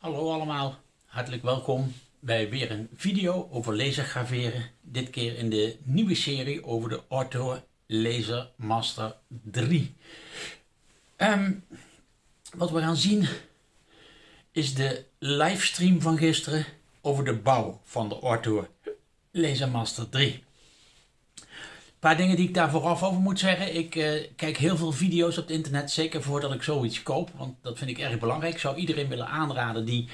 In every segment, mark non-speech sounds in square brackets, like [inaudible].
Hallo allemaal, hartelijk welkom bij weer een video over lasergraveren. Dit keer in de nieuwe serie over de Orto Laser Master 3. Ehm, wat we gaan zien is de livestream van gisteren over de bouw van de Orto Laser Master 3. Paar dingen die ik daar vooraf over moet zeggen. Ik uh, kijk heel veel video's op het internet, zeker voordat ik zoiets koop. Want dat vind ik erg belangrijk. Ik zou iedereen willen aanraden die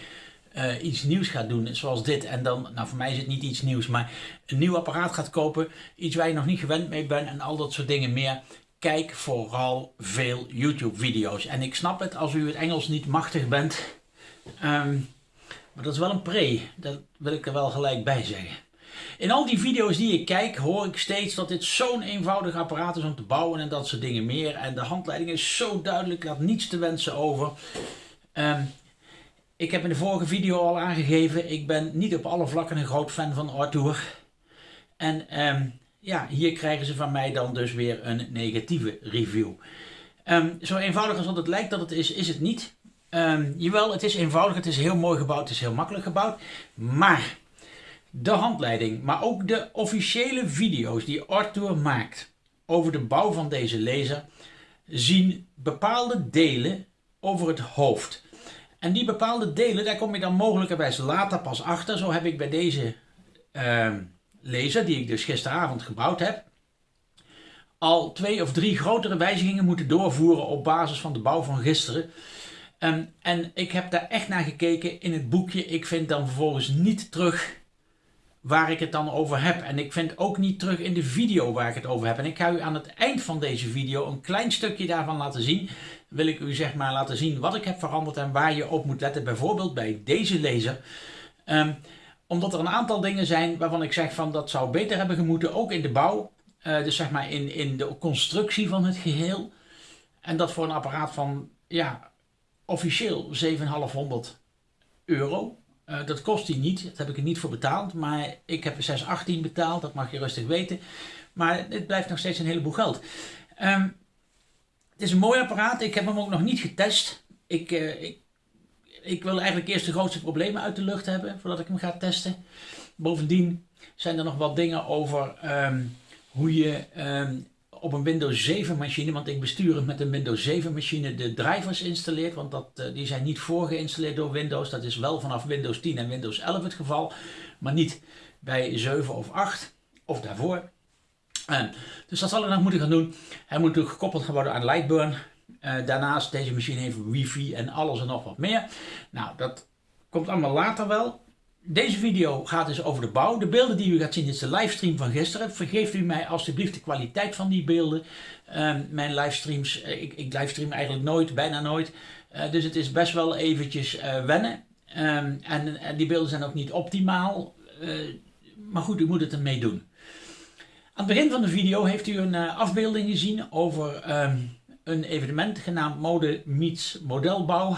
uh, iets nieuws gaat doen, zoals dit. En dan, nou voor mij is het niet iets nieuws, maar een nieuw apparaat gaat kopen. Iets waar je nog niet gewend mee bent en al dat soort dingen meer. Kijk vooral veel YouTube video's. En ik snap het als u het Engels niet machtig bent. Um, maar dat is wel een pre, dat wil ik er wel gelijk bij zeggen. In al die video's die ik kijk hoor ik steeds dat dit zo'n eenvoudig apparaat is om te bouwen en dat soort dingen meer. En de handleiding is zo duidelijk, laat niets te wensen over. Um, ik heb in de vorige video al aangegeven, ik ben niet op alle vlakken een groot fan van Arthur. En um, ja, hier krijgen ze van mij dan dus weer een negatieve review. Um, zo eenvoudig als dat het lijkt dat het is, is het niet. Jawel, het is eenvoudig, het is heel mooi gebouwd, het is heel makkelijk gebouwd. Maar de handleiding, maar ook de officiële video's die Arthur maakt over de bouw van deze laser, zien bepaalde delen over het hoofd. En die bepaalde delen, daar kom je dan mogelijkerwijs later pas achter. Zo heb ik bij deze uh, laser, die ik dus gisteravond gebouwd heb, al twee of drie grotere wijzigingen moeten doorvoeren op basis van de bouw van gisteren. Um, en ik heb daar echt naar gekeken in het boekje. Ik vind dan vervolgens niet terug waar ik het dan over heb. En ik vind ook niet terug in de video waar ik het over heb. En ik ga u aan het eind van deze video een klein stukje daarvan laten zien. Wil ik u zeg maar laten zien wat ik heb veranderd en waar je op moet letten. Bijvoorbeeld bij deze laser. Um, omdat er een aantal dingen zijn waarvan ik zeg van dat zou beter hebben gemoeten. Ook in de bouw. Uh, dus zeg maar in, in de constructie van het geheel. En dat voor een apparaat van ja, officieel 7500 euro. Uh, dat kost hij niet, dat heb ik er niet voor betaald. Maar ik heb er 6,18 betaald, dat mag je rustig weten. Maar het blijft nog steeds een heleboel geld. Um, het is een mooi apparaat, ik heb hem ook nog niet getest. Ik, uh, ik, ik wil eigenlijk eerst de grootste problemen uit de lucht hebben voordat ik hem ga testen. Bovendien zijn er nog wat dingen over um, hoe je um, op een Windows 7 machine, want ik bestuur het met een Windows 7 machine, de drivers installeert. Want dat, uh, die zijn niet voorgeïnstalleerd door Windows. Dat is wel vanaf Windows 10 en Windows 11 het geval, maar niet bij 7 of 8 of daarvoor. Uh, dus dat zal ik nog moeten gaan doen. Hij moet natuurlijk gekoppeld gaan worden aan Lightburn. Uh, daarnaast, deze machine heeft wifi en alles en nog wat meer. Nou, dat komt allemaal later wel. Deze video gaat dus over de bouw. De beelden die u gaat zien is de livestream van gisteren. Vergeeft u mij alsjeblieft de kwaliteit van die beelden. Um, mijn livestreams, eh, ik, ik livestream eigenlijk nooit, bijna nooit. Uh, dus het is best wel eventjes uh, wennen. Um, en, en, die beelden zijn ook niet optimaal. maar goed, u moet het ermee doen. Aan het begin van de video heeft u een afbeelding gezien over um, een evenement genaamd Mode Meets Modelbouw.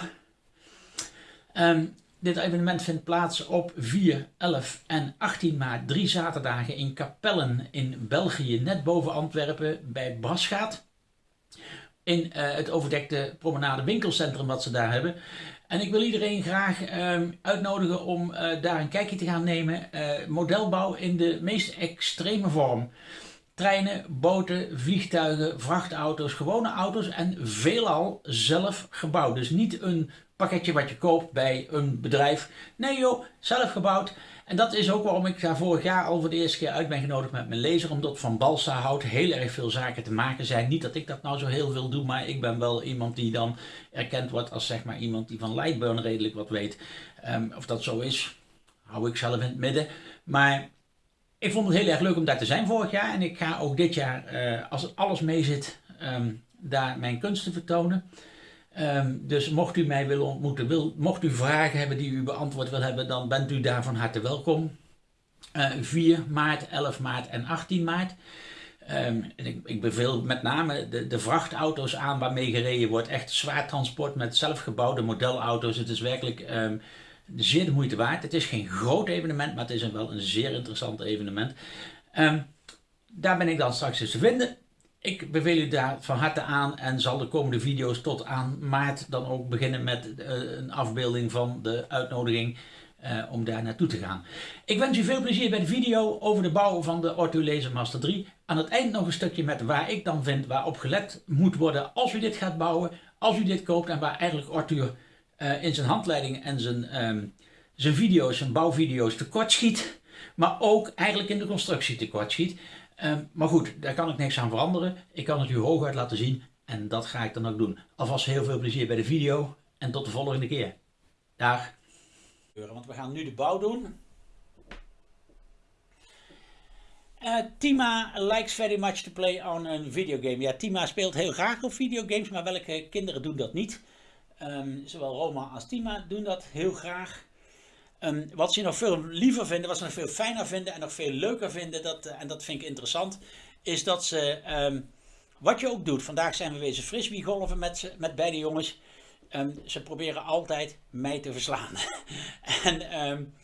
Dit evenement vindt plaats op 4, 11 en 18 maart, drie zaterdagen in Kapellen in België, net boven Antwerpen bij Brasgaat. In uh, het overdekte promenade winkelcentrum wat ze daar hebben. En ik wil iedereen graag uh, uitnodigen om uh, daar een kijkje te gaan nemen. Uh, modelbouw in de meest extreme vorm. Treinen, boten, vliegtuigen, vrachtauto's, gewone auto's en veelal zelf gebouwd. Dus niet een pakketje wat je koopt bij een bedrijf. Nee joh, zelf gebouwd. En dat is ook waarom ik daar vorig jaar al voor de eerste keer uit ben genodigd met mijn lezer. Omdat van balsa hout heel erg veel zaken te maken zijn. Niet dat ik dat nou zo heel veel doe, maar ik ben wel iemand die dan erkend wordt als zeg maar iemand die van Lightburn redelijk wat weet. Um, of dat zo is, hou ik zelf in het midden. Maar ik vond het heel erg leuk om daar te zijn vorig jaar. En ik ga ook dit jaar, uh, als alles mee zit, um, daar mijn kunsten vertonen. Um, dus mocht u mij willen ontmoeten, wil, mocht u vragen hebben die u beantwoord wil hebben, dan bent u daar van harte welkom. Uh, 4 maart, 11 maart en 18 maart. Um, ik, ik, beveel met name de, de, vrachtauto's aan waarmee gereden wordt. Echt zwaar transport met zelfgebouwde modelauto's. Het is werkelijk um, zeer de moeite waard. Het is geen groot evenement, maar het is wel een zeer interessant evenement. Daar ben ik dan straks eens te vinden. Ik beveel u daar van harte aan en zal de komende video's tot aan maart dan ook beginnen met uh, een afbeelding van de uitnodiging uh, om daar naartoe te gaan. Ik wens u veel plezier bij de video over de bouw van de Ortho Laser Master 3. Aan het eind nog een stukje met waar ik dan vind waarop gelet moet worden als u dit gaat bouwen, als u dit koopt en waar eigenlijk Arthur uh, in zijn handleiding en zijn, um, zijn video's, zijn bouwvideo's tekort schiet. Maar ook eigenlijk in de constructie tekort schiet. Um, maar goed, daar kan ik niks aan veranderen. Ik kan het u hooguit laten zien en dat ga ik dan ook doen. Alvast heel veel plezier bij de video en tot de volgende keer. Dag. Want we gaan nu de bouw doen. Uh, Tima likes very much to play on a videogame. Ja, Tima speelt heel graag op videogames, maar welke kinderen doen dat niet? Um, zowel Roma als Tima doen dat heel graag. Um, wat ze nog veel liever vinden, wat ze nog veel fijner vinden en nog veel leuker vinden, dat, uh, en dat vind ik interessant, is dat ze, um, wat je ook doet, vandaag zijn we wezen frisbee golven met, met beide jongens, um, ze proberen altijd mij te verslaan. [laughs] en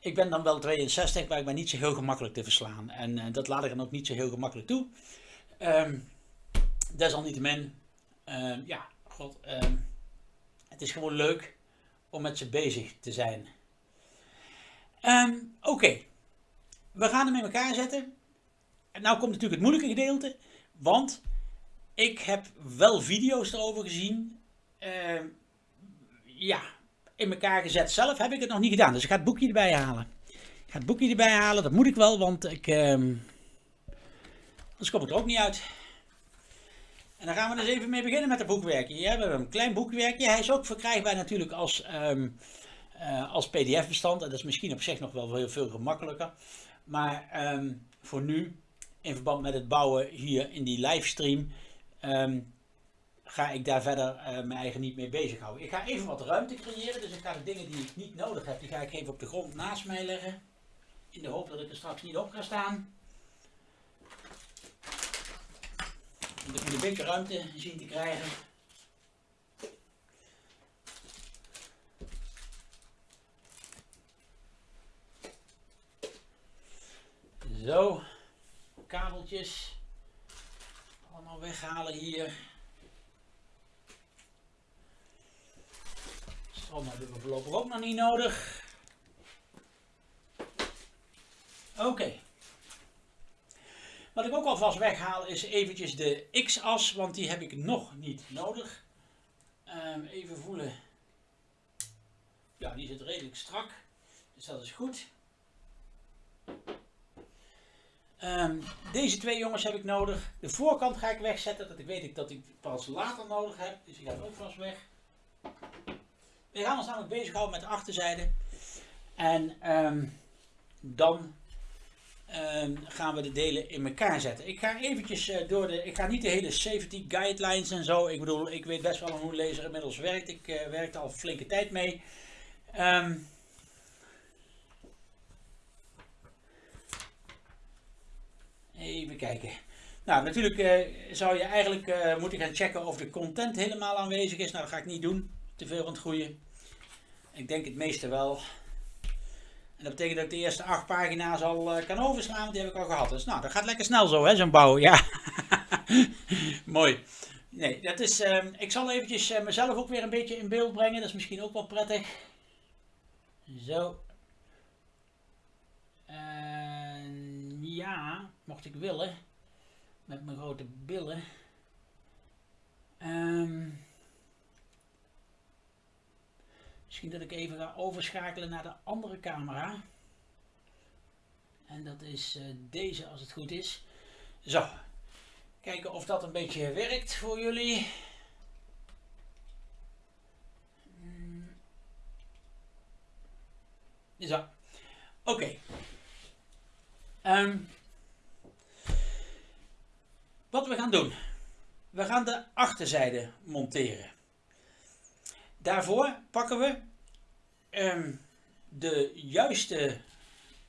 ik ben dan wel 62, maar ik ben niet zo heel gemakkelijk te verslaan. En uh, dat laat ik dan ook niet zo heel gemakkelijk toe. desalniettemin, ja, god, het is gewoon leuk om met ze bezig te zijn. Um, Oké, we gaan hem in elkaar zetten. En nou komt natuurlijk het moeilijke gedeelte, want ik heb wel video's erover gezien. Uh, ja, in elkaar gezet zelf heb ik het nog niet gedaan, dus ik ga het boekje erbij halen. Ik ga het boekje erbij halen, dat moet ik wel, want ik, uh, anders kom ik er ook niet uit. En dan gaan we dus even mee beginnen met het boekwerkje. Ja, we hebben een klein boekwerkje. Hij is ook verkrijgbaar natuurlijk als... Um, uh, als pdf-bestand. En dat is misschien op zich nog wel heel veel gemakkelijker. Maar um, voor nu, in verband met het bouwen hier in die livestream, um, ga ik daar verder uh, mijn eigen niet mee bezighouden. Ik ga even wat ruimte creëren. Dus ik ga de dingen die ik niet nodig heb, die ga ik even op de grond naast mij leggen. In de hoop dat ik er straks niet op ga staan. Moet een beetje ruimte zien te krijgen. Zo, kabeltjes. Allemaal weghalen hier. Stroom hebben we voorlopig ook nog niet nodig. Oké. Wat ik ook alvast weghaal is eventjes de x-as, want die heb ik nog niet nodig. Um, even voelen. Ja, die zit redelijk strak, dus dat is goed. Um, deze twee jongens heb ik nodig. De voorkant ga ik wegzetten, dat ik weet dat ik pas later nodig heb. Dus die gaat ook vast weg. We gaan ons namelijk bezighouden met de achterzijde. En um, dan um, gaan we de delen in elkaar zetten. Ik ga eventjes uh, door de, ik ga niet de hele safety guidelines en zo. Ik bedoel, ik weet best wel hoe een laser inmiddels werkt. Ik uh, werk er al flinke tijd mee. Um, Even kijken. Nou, natuurlijk uh, zou je eigenlijk uh, moeten gaan checken of de content helemaal aanwezig is. Nou, dat ga ik niet doen. Te veel aan het groeien. Ik denk het meeste wel. En dat betekent dat ik de eerste acht pagina's al uh, kan overslaan, die heb ik al gehad. Dus nou, dat gaat lekker snel zo, hè, zo'n bouw. Ja, [laughs] mooi. Nee, dat is, ik zal eventjes mezelf ook weer een beetje in beeld brengen. Dat is misschien ook wel prettig. Zo. Ja, mocht ik willen, met mijn grote billen. Um, misschien dat ik even ga overschakelen naar de andere camera. En dat is uh, deze als het goed is. Zo, kijken of dat een beetje werkt voor jullie. Zo, oké. Okay. Um, wat we gaan doen. We gaan de achterzijde monteren. Daarvoor pakken we um, de juiste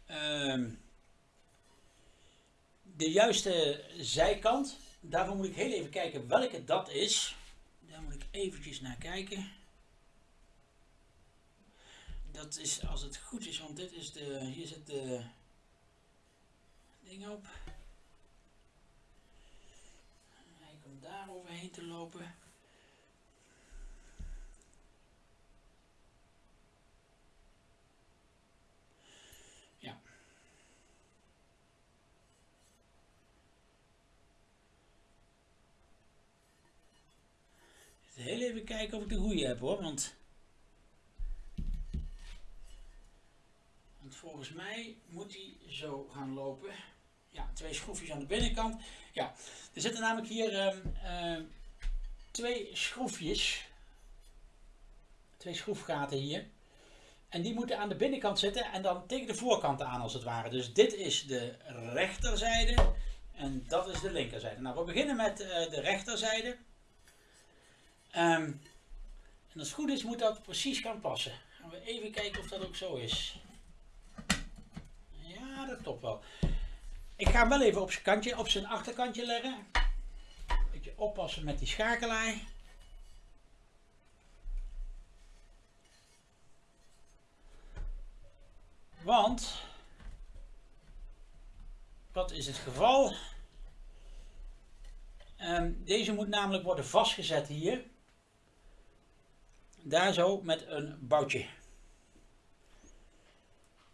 um, de juiste zijkant. Daarvoor moet ik heel even kijken welke dat is. Daar moet ik eventjes naar kijken. Dat is als het goed is, want dit is de, hier zit de ding op. daar overheen te lopen. Ja. Heel even kijken of ik de goede heb hoor, want Want volgens mij moet hij zo gaan lopen. Ja, twee schroefjes aan de binnenkant. Ja, er zitten namelijk hier ehm, ehm, twee schroefjes. Twee schroefgaten hier. En die moeten aan de binnenkant zitten en dan tegen de voorkant aan als het ware. Dus dit is de rechterzijde en dat is de linkerzijde. Nou, we beginnen met uh, de rechterzijde. Um, en als het goed is moet dat precies gaan passen. Gaan we even kijken of dat ook zo is dat klopt wel. Ik ga hem wel even op zijn kantje, op zijn achterkantje leggen. Beetje oppassen met die schakelaar. Want, wat is het geval? Um, deze moet namelijk worden vastgezet hier. Daar zo met een boutje.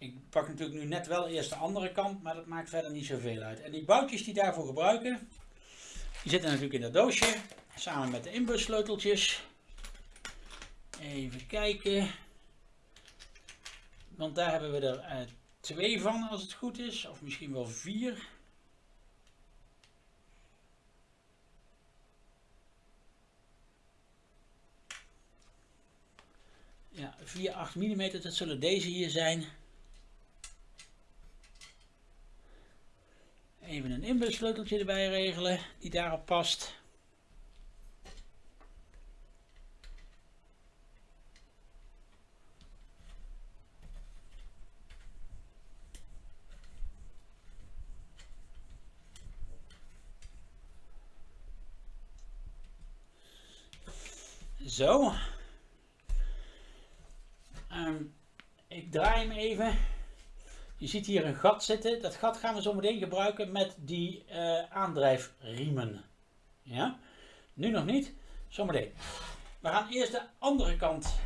Ik pak natuurlijk nu net wel eerst de andere kant, maar dat maakt verder niet zoveel uit. En die boutjes die daarvoor gebruiken, die zitten natuurlijk in dat doosje, samen met de inbussleuteltjes. Even kijken. Want daar hebben we er uh, twee van als het goed is, of misschien wel vier. Ja, 4, 8 mm, dat zullen deze hier zijn. Even een inbussleuteltje erbij regelen die daarop past. Zo. Um, ik draai hem even. Je ziet hier een gat zitten. Dat gat gaan we zo meteen gebruiken met die uh, aandrijfriemen. Ja? Nu nog niet, zometeen. We gaan eerst de andere kant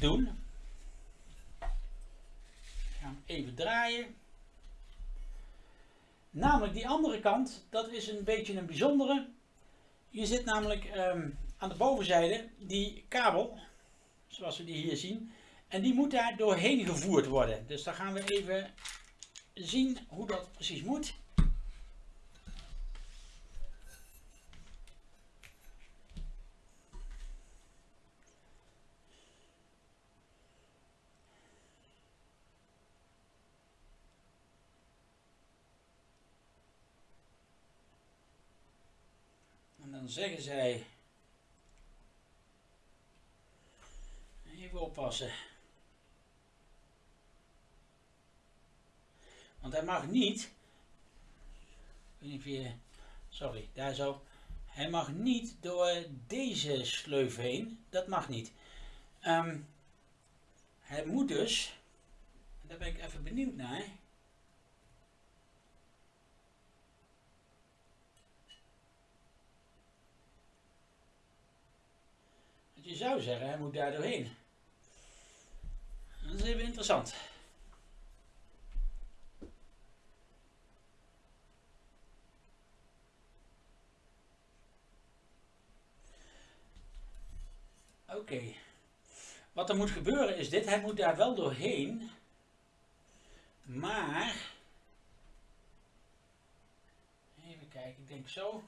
doen. We gaan even draaien. Namelijk die andere kant, dat is een beetje een bijzondere. Je zit namelijk ehm, aan de bovenzijde die kabel, zoals we die hier zien. En die moet daar doorheen gevoerd worden. Dus daar gaan we even zien hoe dat precies moet. En dan zeggen zij, even oppassen. Want hij mag niet, sorry, daar zo, hij mag niet door deze sleuf heen, dat mag niet. Um, hij moet dus, daar ben ik even benieuwd naar, je zou zeggen, hij moet daar doorheen. Dat is even interessant. Oké. Wat er moet gebeuren is dit. Hij moet daar wel doorheen. Maar... Even kijken, ik denk zo.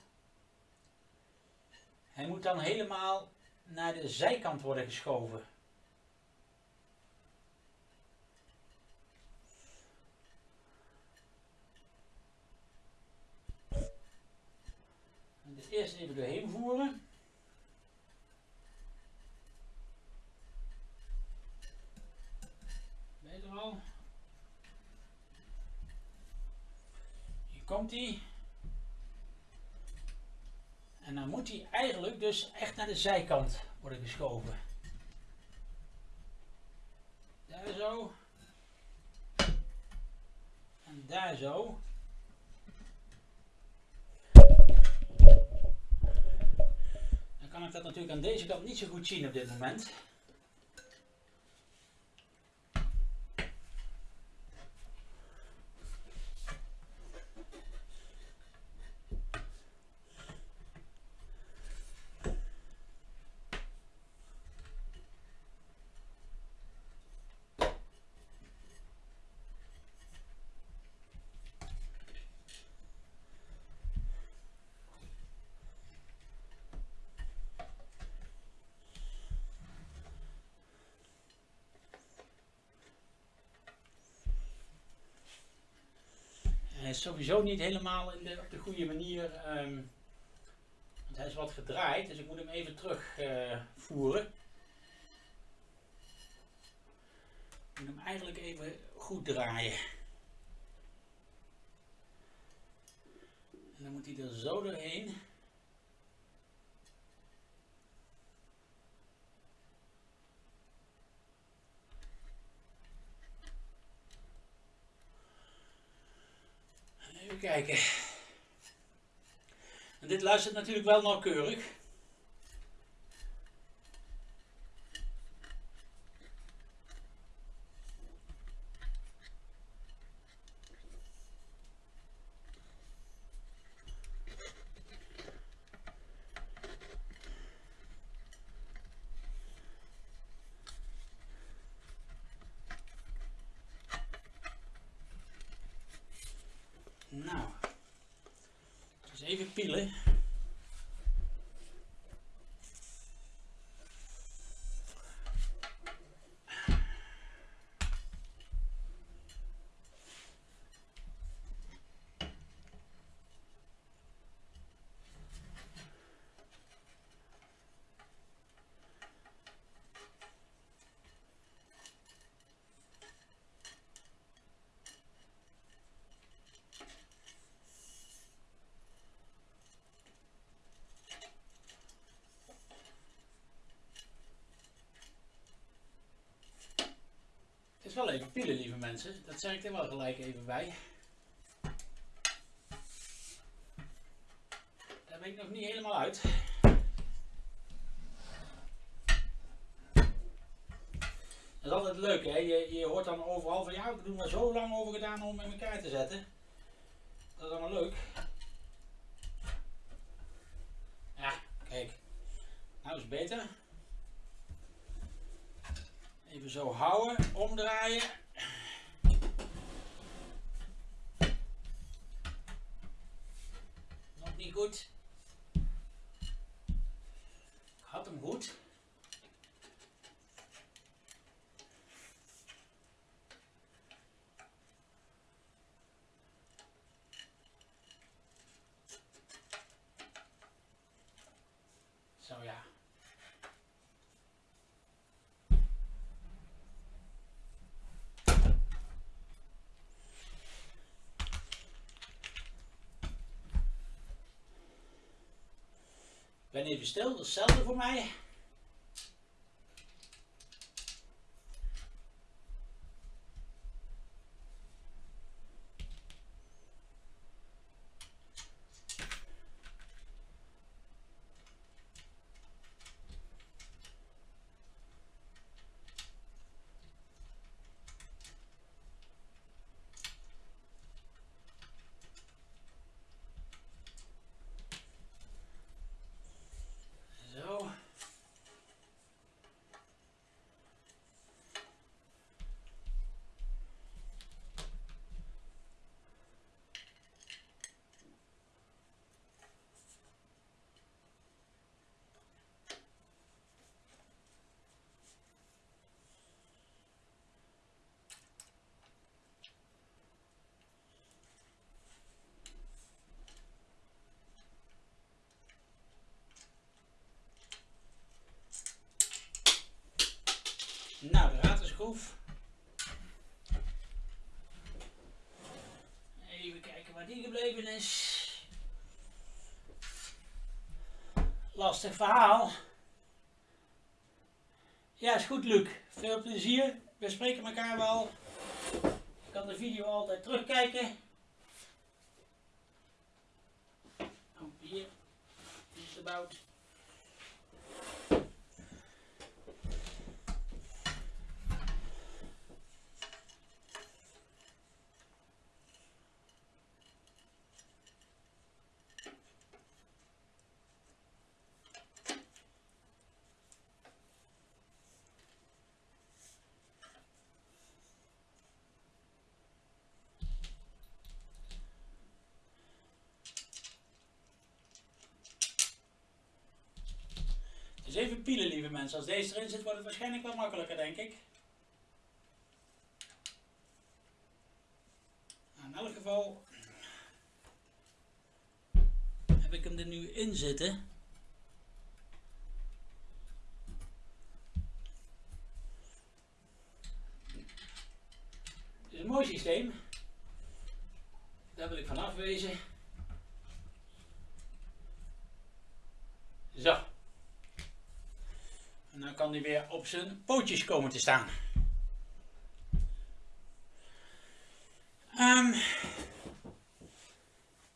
Hij moet dan helemaal naar de zijkant worden geschoven. Eerst even doorheen voeren. Hier komt hij. En dan moet hij eigenlijk dus echt naar de zijkant worden geschoven. Daar zo. En daar zo. dat natuurlijk aan deze kant niet zo goed zien op dit moment. Hij is sowieso niet helemaal in de, op de goede manier. ehm, want hij is wat gedraaid, dus ik moet hem even terug eh, voeren. Ik moet hem eigenlijk even goed draaien. En dan moet hij er zo doorheen. Even kijken. En dit luistert natuurlijk wel nauwkeurig. Nou, dus even pielen. Lieve mensen. Dat zeg ik er wel gelijk even bij. Daar ben ik nog niet helemaal uit. Dat is altijd leuk, hè? Je, je hoort dan overal van ja, ik heb er zo lang over gedaan om in elkaar te zetten. Dat is allemaal leuk. Ja, kijk. Nou is beter. Even zo houden, omdraaien. Nog niet goed. Ik had hem goed. Zo ja. Ik ben even stil, dat is hetzelfde voor mij. Zo. Nou, de ratenschroef. Even kijken waar die gebleven is. Lastig verhaal. Ja, is goed, Luc. Veel plezier. We spreken elkaar wel. Je kan de video altijd terugkijken. Oh, hier. Just about. Even pielen, lieve mensen. Als deze erin zit, wordt het waarschijnlijk wel makkelijker, denk ik. Nou, in elk geval heb ik hem er nu in zitten. Het is een mooi systeem. Daar wil ik van afwezen. Zo. En dan kan hij op zijn pootjes komen te staan. Um,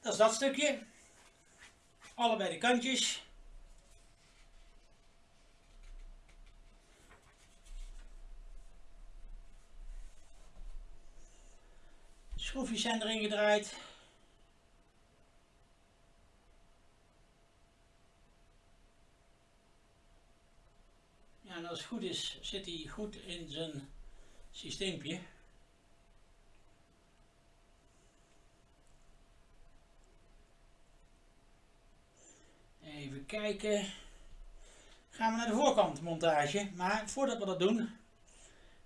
dat is dat stukje. Allebei de kantjes. Schroefjes zijn erin gedraaid. Als het goed is, zit hij goed in zijn systeempje. Even kijken. Gaan we naar de voorkant montage. Maar voordat we dat doen,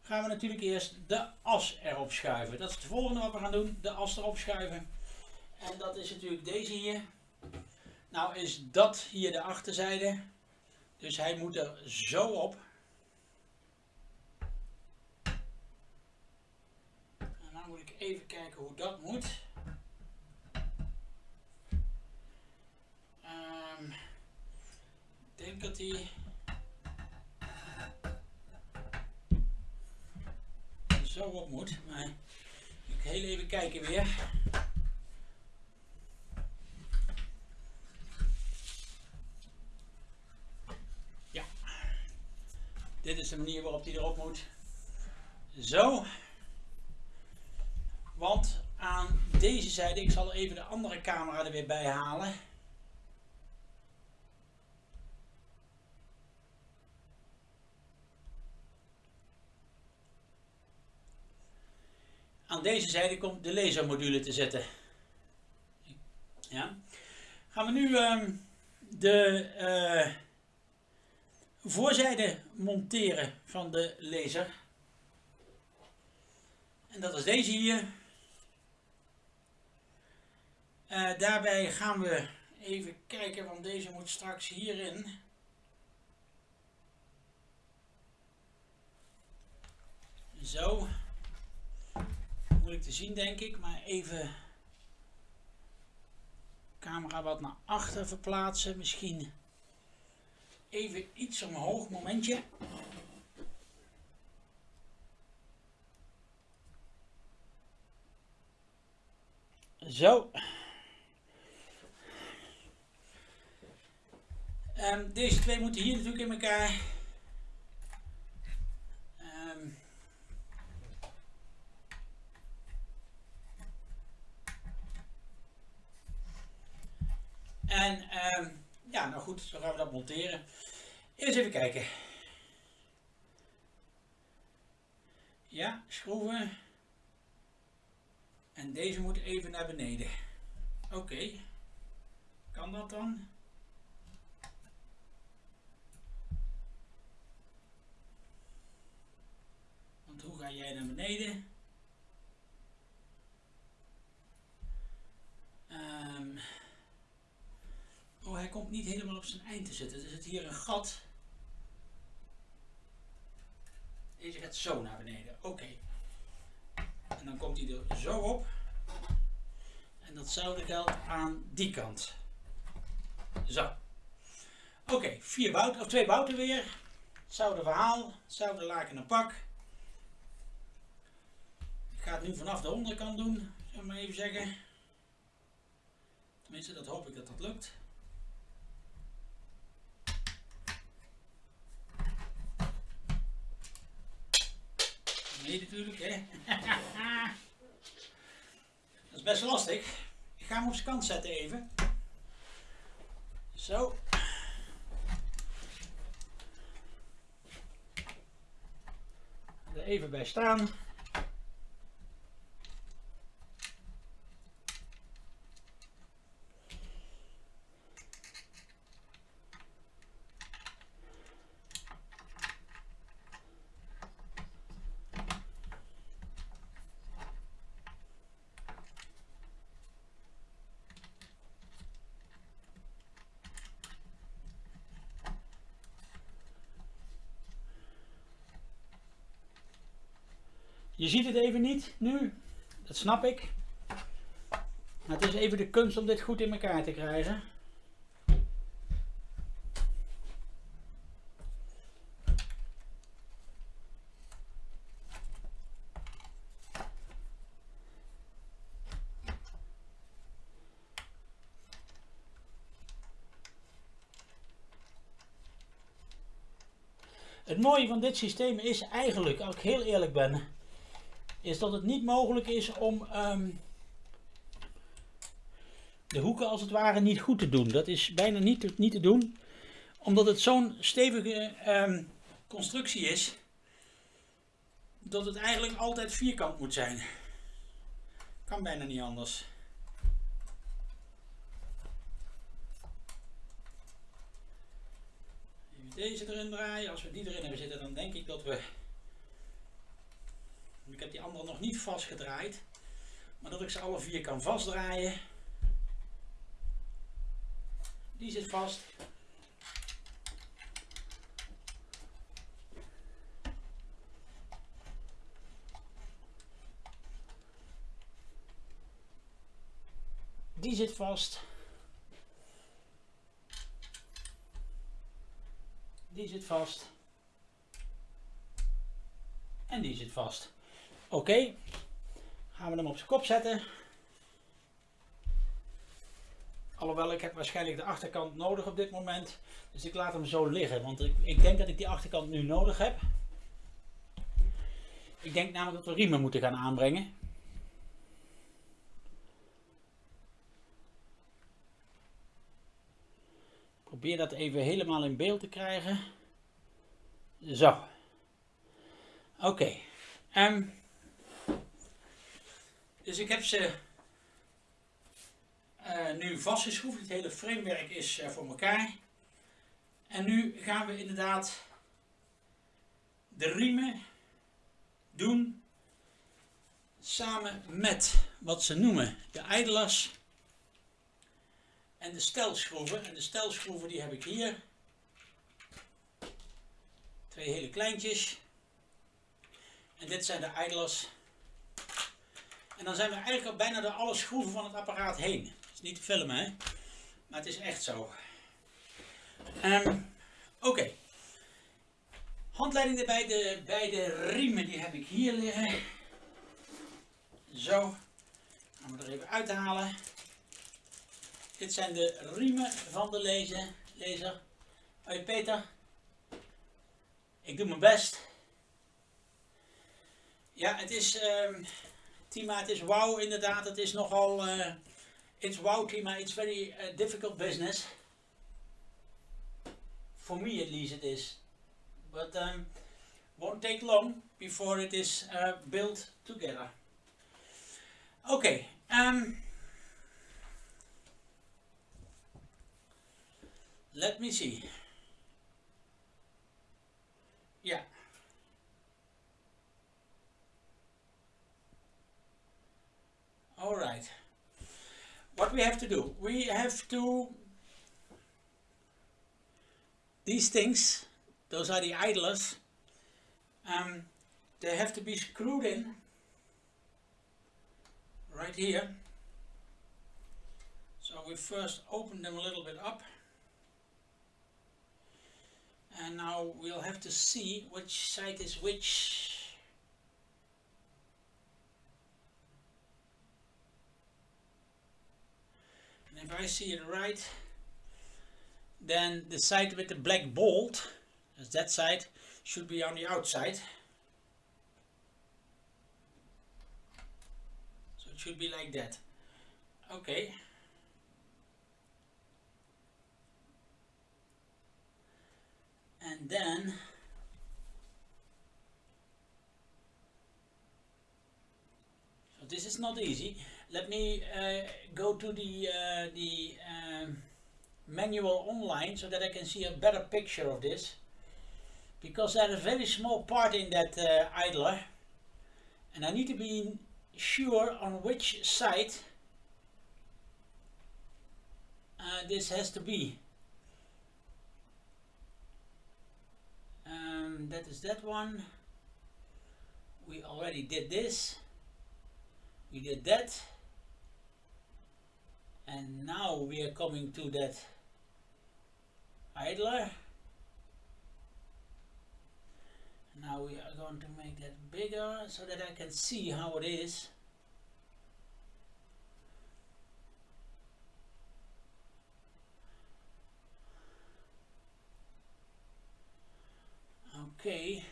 gaan we natuurlijk eerst de as erop schuiven. Dat is het volgende wat we gaan doen. De as erop schuiven. En dat is natuurlijk deze hier. Nou is dat hier de achterzijde. Dus hij moet er zo op. En dan moet ik even kijken hoe dat moet. Um, ik denk dat hij zo op moet, maar ik heel even kijken weer. Ja, dit is de manier waarop hij erop moet. Zo. Want aan deze zijde, ik zal even de andere camera er weer bij halen. aan deze zijde komt de lasermodule te zetten. Ja. Gaan we nu uh, de uh, voorzijde monteren van de laser. En dat is deze hier. Uh, daarbij gaan we even kijken, want deze moet straks hierin. Zo moeilijk te zien denk ik, maar even camera wat naar achter verplaatsen. Misschien even iets omhoog, momentje. Zo. Um, deze twee moeten hier natuurlijk in elkaar. Um, En uh, ja, nou goed, zo gaan we dat monteren. Eerst even kijken. Ja, schroeven. En deze moet even naar beneden. Oké. Kan dat dan? Hoe ga jij naar beneden? Um, Oh, hij komt niet helemaal op zijn eind te zitten. Er zit hier een gat. Deze gaat zo naar beneden. Oké. En dan komt hij er zo op. En datzelfde geldt aan die kant. Zo. Oké, vier bouten, of twee bouten weer. Hetzelfde verhaal, hetzelfde laken en pak. Ga het nu vanaf de onderkant doen, zullen maar even zeggen. Tenminste, dat hoop ik dat dat lukt. Nee, natuurlijk, hè. [laughs] Dat is best lastig. Ik ga hem op zijn kant zetten even. Zo. Er even bij staan. Je ziet het even niet nu, dat snap ik. Het is even de kunst om dit goed in elkaar te krijgen. Het mooie van dit systeem is eigenlijk, als ik heel eerlijk ben, is dat het niet mogelijk is om ehm, de hoeken als het ware niet goed te doen. Dat is bijna niet te, niet te doen, omdat het zo'n stevige ehm, constructie is, dat het eigenlijk altijd vierkant moet zijn. Kan bijna niet anders. deze erin draaien. Als we die erin hebben zitten, dan denk ik dat we... Ik heb die andere nog niet vastgedraaid. Maar dat ik ze alle vier kan vastdraaien. Die zit vast. Die zit vast. Die zit vast. En die zit vast. Oké. Gaan we hem op zijn kop zetten. Alhoewel, ik heb waarschijnlijk de achterkant nodig op dit moment. Dus ik laat hem zo liggen. Want ik, ik denk dat ik die achterkant nu nodig heb. Ik denk namelijk dat we riemen moeten gaan aanbrengen. Probeer dat even helemaal in beeld te krijgen. Zo. Oké. Ehm, dus ik heb ze uh, nu vastgeschroefd. Het hele framewerk is uh, voor elkaar. En nu gaan we inderdaad de riemen doen samen met wat ze noemen de idlers en de stelschroeven. En de stelschroeven die heb ik hier. Twee hele kleintjes. En dit zijn de idlers. En dan zijn we eigenlijk al bijna door alle schroeven van het apparaat heen. Het is niet te filmen, hè? Maar het is echt zo. Um, Oké. Handleiding bij de, bij riemen, die heb ik hier liggen. Zo. Gaan we er even uithalen. Dit zijn de riemen van de lezer. lezer. Hoi Peter. Ik doe mijn best. Ja, het is, um, Tima, het is wauw inderdaad. Het is nogal, uh, it's wow Tima, it's very uh, difficult business. For me at least it is. But um, won't take long before it is uh, built together. Okay, um, let me see. Yeah. All right. What we have to do, we have to, these things, those are the idlers, um, they have to be screwed in right here. So we first open them a little bit up and now we'll have to see which side is which if I see it right then the side with the black bolt as that side should be on the outside. So it should be like that. Okay. And then so this is not easy let me uh, go to the uh, the um, manual online so that I can see a better picture of this. Because there's a very small part in that uh, idler and I need to be sure on which side uh, this has to be. Um, that is that one. We already did this. We did that and now we are coming to that idler. Now we are going to make that bigger so that I can see how it is. Okay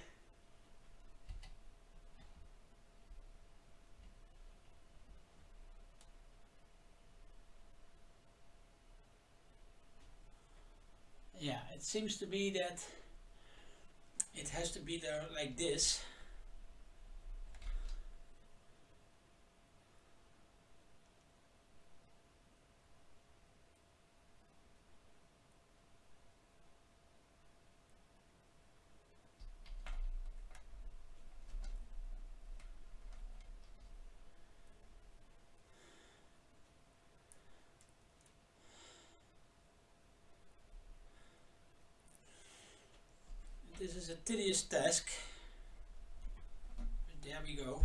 yeah it seems to be that it has to be there like this this is a tedious task. But there we go.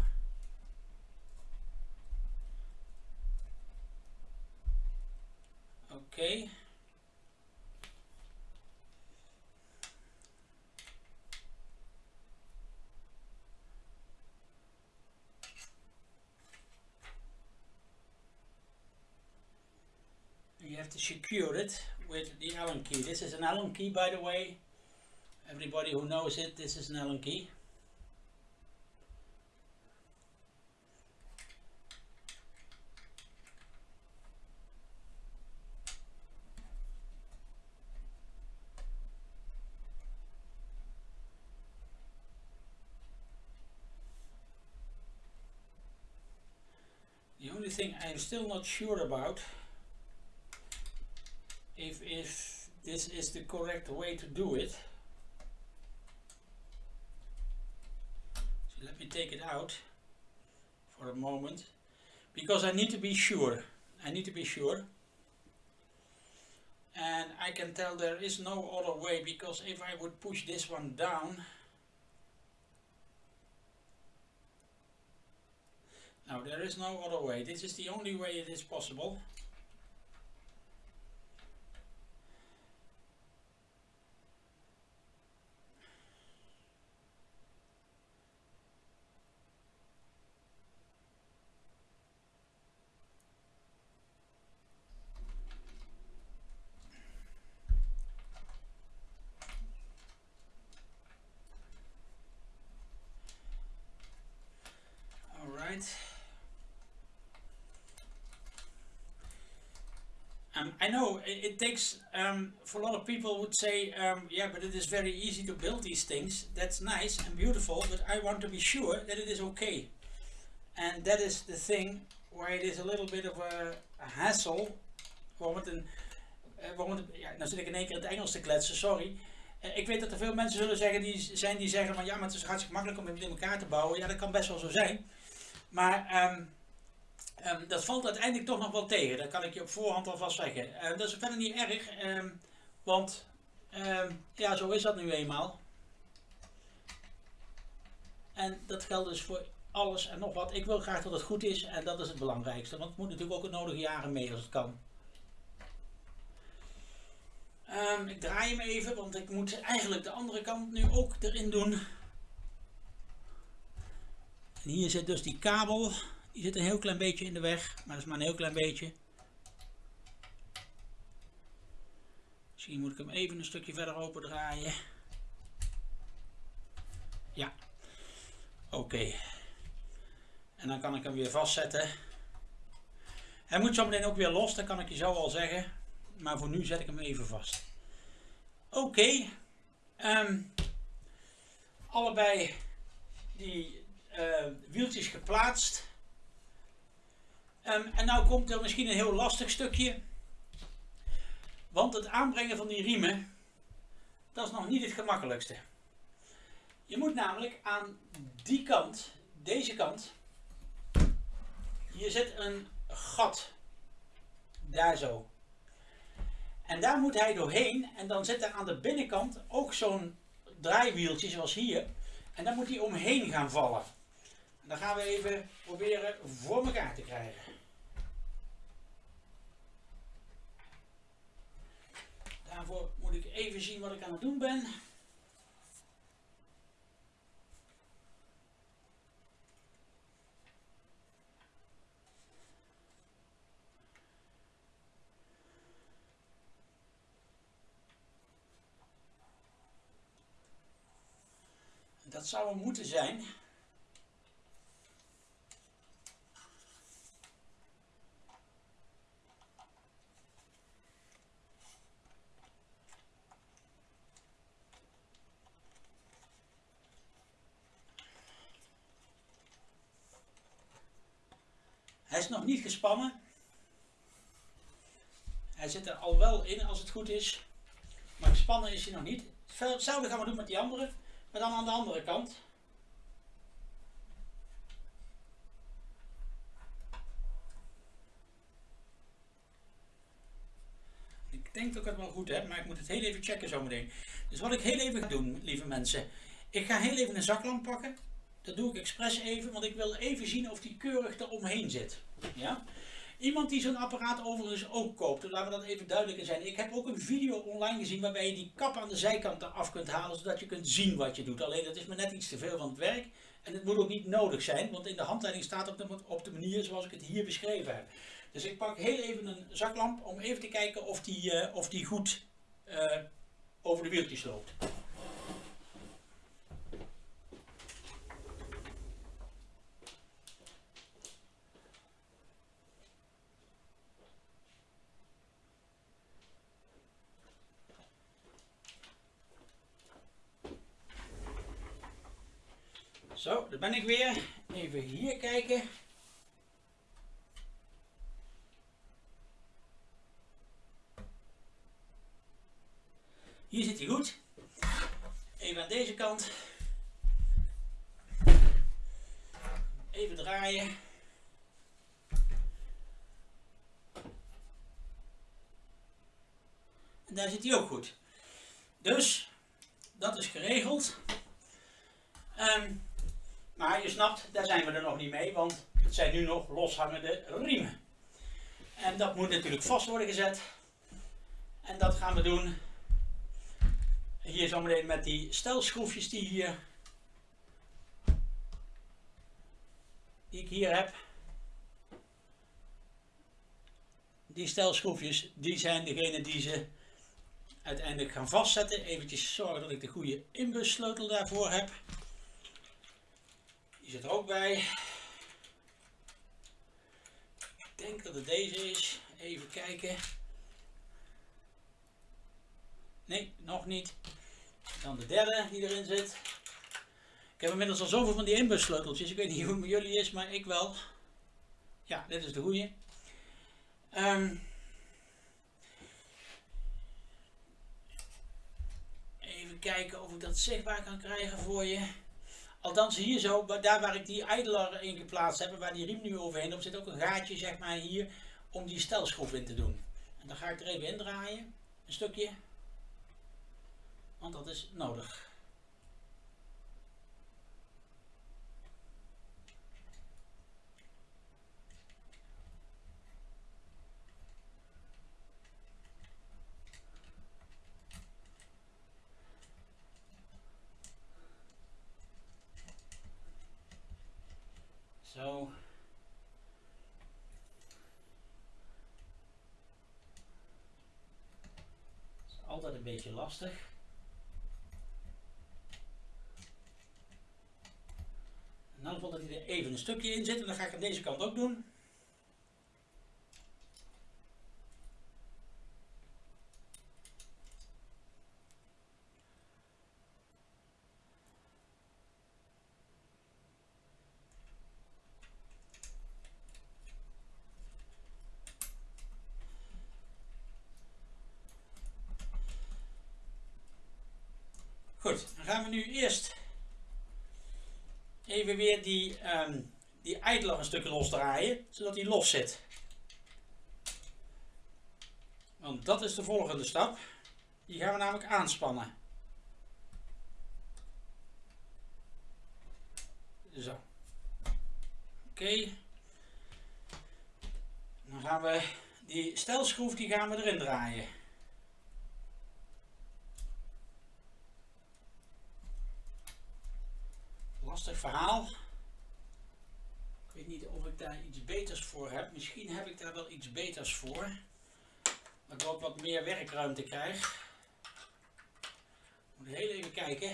Okay. You have to secure it with the Allen key. This is an Allen key by the way Everybody who knows it, this is an Allen key. The only thing I'm still not sure about if, if this is the correct way to do it let me take it out for a moment because I need to be sure. I need to be sure. And I can tell there is no other way because if I would push this one down now there is no other way. This is the only way it is possible Um, I know it, takes, um, for a lot of people would say, um, yeah, but it is very easy to build these things. That's nice and beautiful, but I want to be sure that it is okay. And that is the thing where it is a little bit of a, a hassle. Waarom het, ja, nou zit ik in één keer het Engels te kletsen, sorry. Uh, ik weet dat er veel mensen zullen zeggen die zijn die zeggen van ja, maar het is hartstikke makkelijk om het in elkaar te bouwen. Ja, dat kan best wel zo zijn. Maar um, um, dat valt uiteindelijk toch nog wel tegen. Dat kan ik je op voorhand alvast zeggen. Uh, dat is verder niet erg. Want ja, zo is dat nu eenmaal. En dat geldt dus voor alles en nog wat. Ik wil graag dat het goed is en dat is het belangrijkste. Want het moet natuurlijk ook het nodige jaren mee als het kan. Ik draai hem even, want ik moet eigenlijk de andere kant nu ook erin doen. En hier zit dus die kabel. Die zit een heel klein beetje in de weg. Maar dat is maar een heel klein beetje. Misschien moet ik hem even een stukje verder open draaien. Ja. Oké. En dan kan ik hem weer vastzetten. Hij moet zo meteen ook weer los, dat kan ik je zo al zeggen. Maar voor nu zet ik hem even vast. Oké. Ehm, allebei die wieltjes geplaatst. Um, en nou komt er misschien een heel lastig stukje. Want het aanbrengen van die riemen, dat is nog niet het gemakkelijkste. Je moet namelijk aan die kant, deze kant, hier zit een gat. Daar zo. En daar moet hij doorheen en dan zit er aan de binnenkant ook zo'n draaiwieltje zoals hier. En dan moet hij omheen gaan vallen. Dan gaan we even proberen voor elkaar te krijgen. Daarvoor moet ik even zien wat ik aan het doen ben. Dat zou er moeten zijn. Hij is nog niet gespannen. Hij zit er al wel in als het goed is. Maar gespannen is hij nog niet. Hetzelfde gaan we doen met die andere. Maar dan aan de andere kant. Ik denk dat ik het wel goed heb, maar ik moet het heel even checken zometeen. Dus wat ik heel even ga doen, lieve mensen. Ik ga heel even een zaklamp pakken. Dat doe ik expres even, want ik wil even zien of die keurig eromheen zit. Ja? Iemand die zo'n apparaat overigens ook koopt, laten we dat even duidelijker zijn. Ik heb ook een video online gezien waarbij je die kap aan de zijkant eraf kunt halen, zodat je kunt zien wat je doet. Alleen dat is me net iets te veel van het werk. En het moet ook niet nodig zijn, want in de handleiding staat op de, op de manier zoals ik het hier beschreven heb. Dus ik pak heel even een zaklamp om even te kijken of die, uh, of die goed uh, over de wieltjes loopt. Zo, daar ben weer. Even hier kijken. Hier zit hij goed. Even aan deze kant. Even draaien. En daar zit hij ook goed. Dus, dat is geregeld. Um, maar je snapt, daar zijn we er nog niet mee, want het zijn nu nog loshangende riemen. En dat moet natuurlijk vast worden gezet. En dat gaan we doen hier zometeen met die stelschroefjes die hier die ik hier heb. Die stelschroefjes, die zijn degene die ze uiteindelijk gaan vastzetten. Eventjes zorgen dat ik de goede inbussleutel daarvoor heb. Die zit er ook bij. Ik denk dat het deze is. Even kijken. Nee, nog niet. Dan de derde die erin zit. Ik heb inmiddels al zoveel van die inbussleuteltjes. Ik weet niet hoe het met jullie is, maar ik wel. Ja, dit is de goede. Um, even kijken of ik dat zichtbaar kan krijgen voor je. Althans hier zo, daar waar ik die idler in geplaatst heb, waar die riem nu overheen op zit ook een gaatje zeg maar hier om die stelschroef in te doen. En dan ga ik er even in draaien, een stukje, want dat is nodig. Zo. is altijd een beetje lastig. En dan valt dat hij er even een stukje in zit en dan ga ik aan deze kant ook doen. Goed, dan gaan nu eerst even weer die, um, die een stukje losdraaien, zodat die los zit. Want dat is de volgende stap. Die gaan we namelijk aanspannen. Zo. Oké. Dan gaan we die stelschroef die gaan we erin draaien. Lastig verhaal. Ik weet niet of ik daar iets beters voor heb. Misschien heb ik daar wel iets beters voor. Dat ik ook wat meer werkruimte krijg. Moet heel even kijken.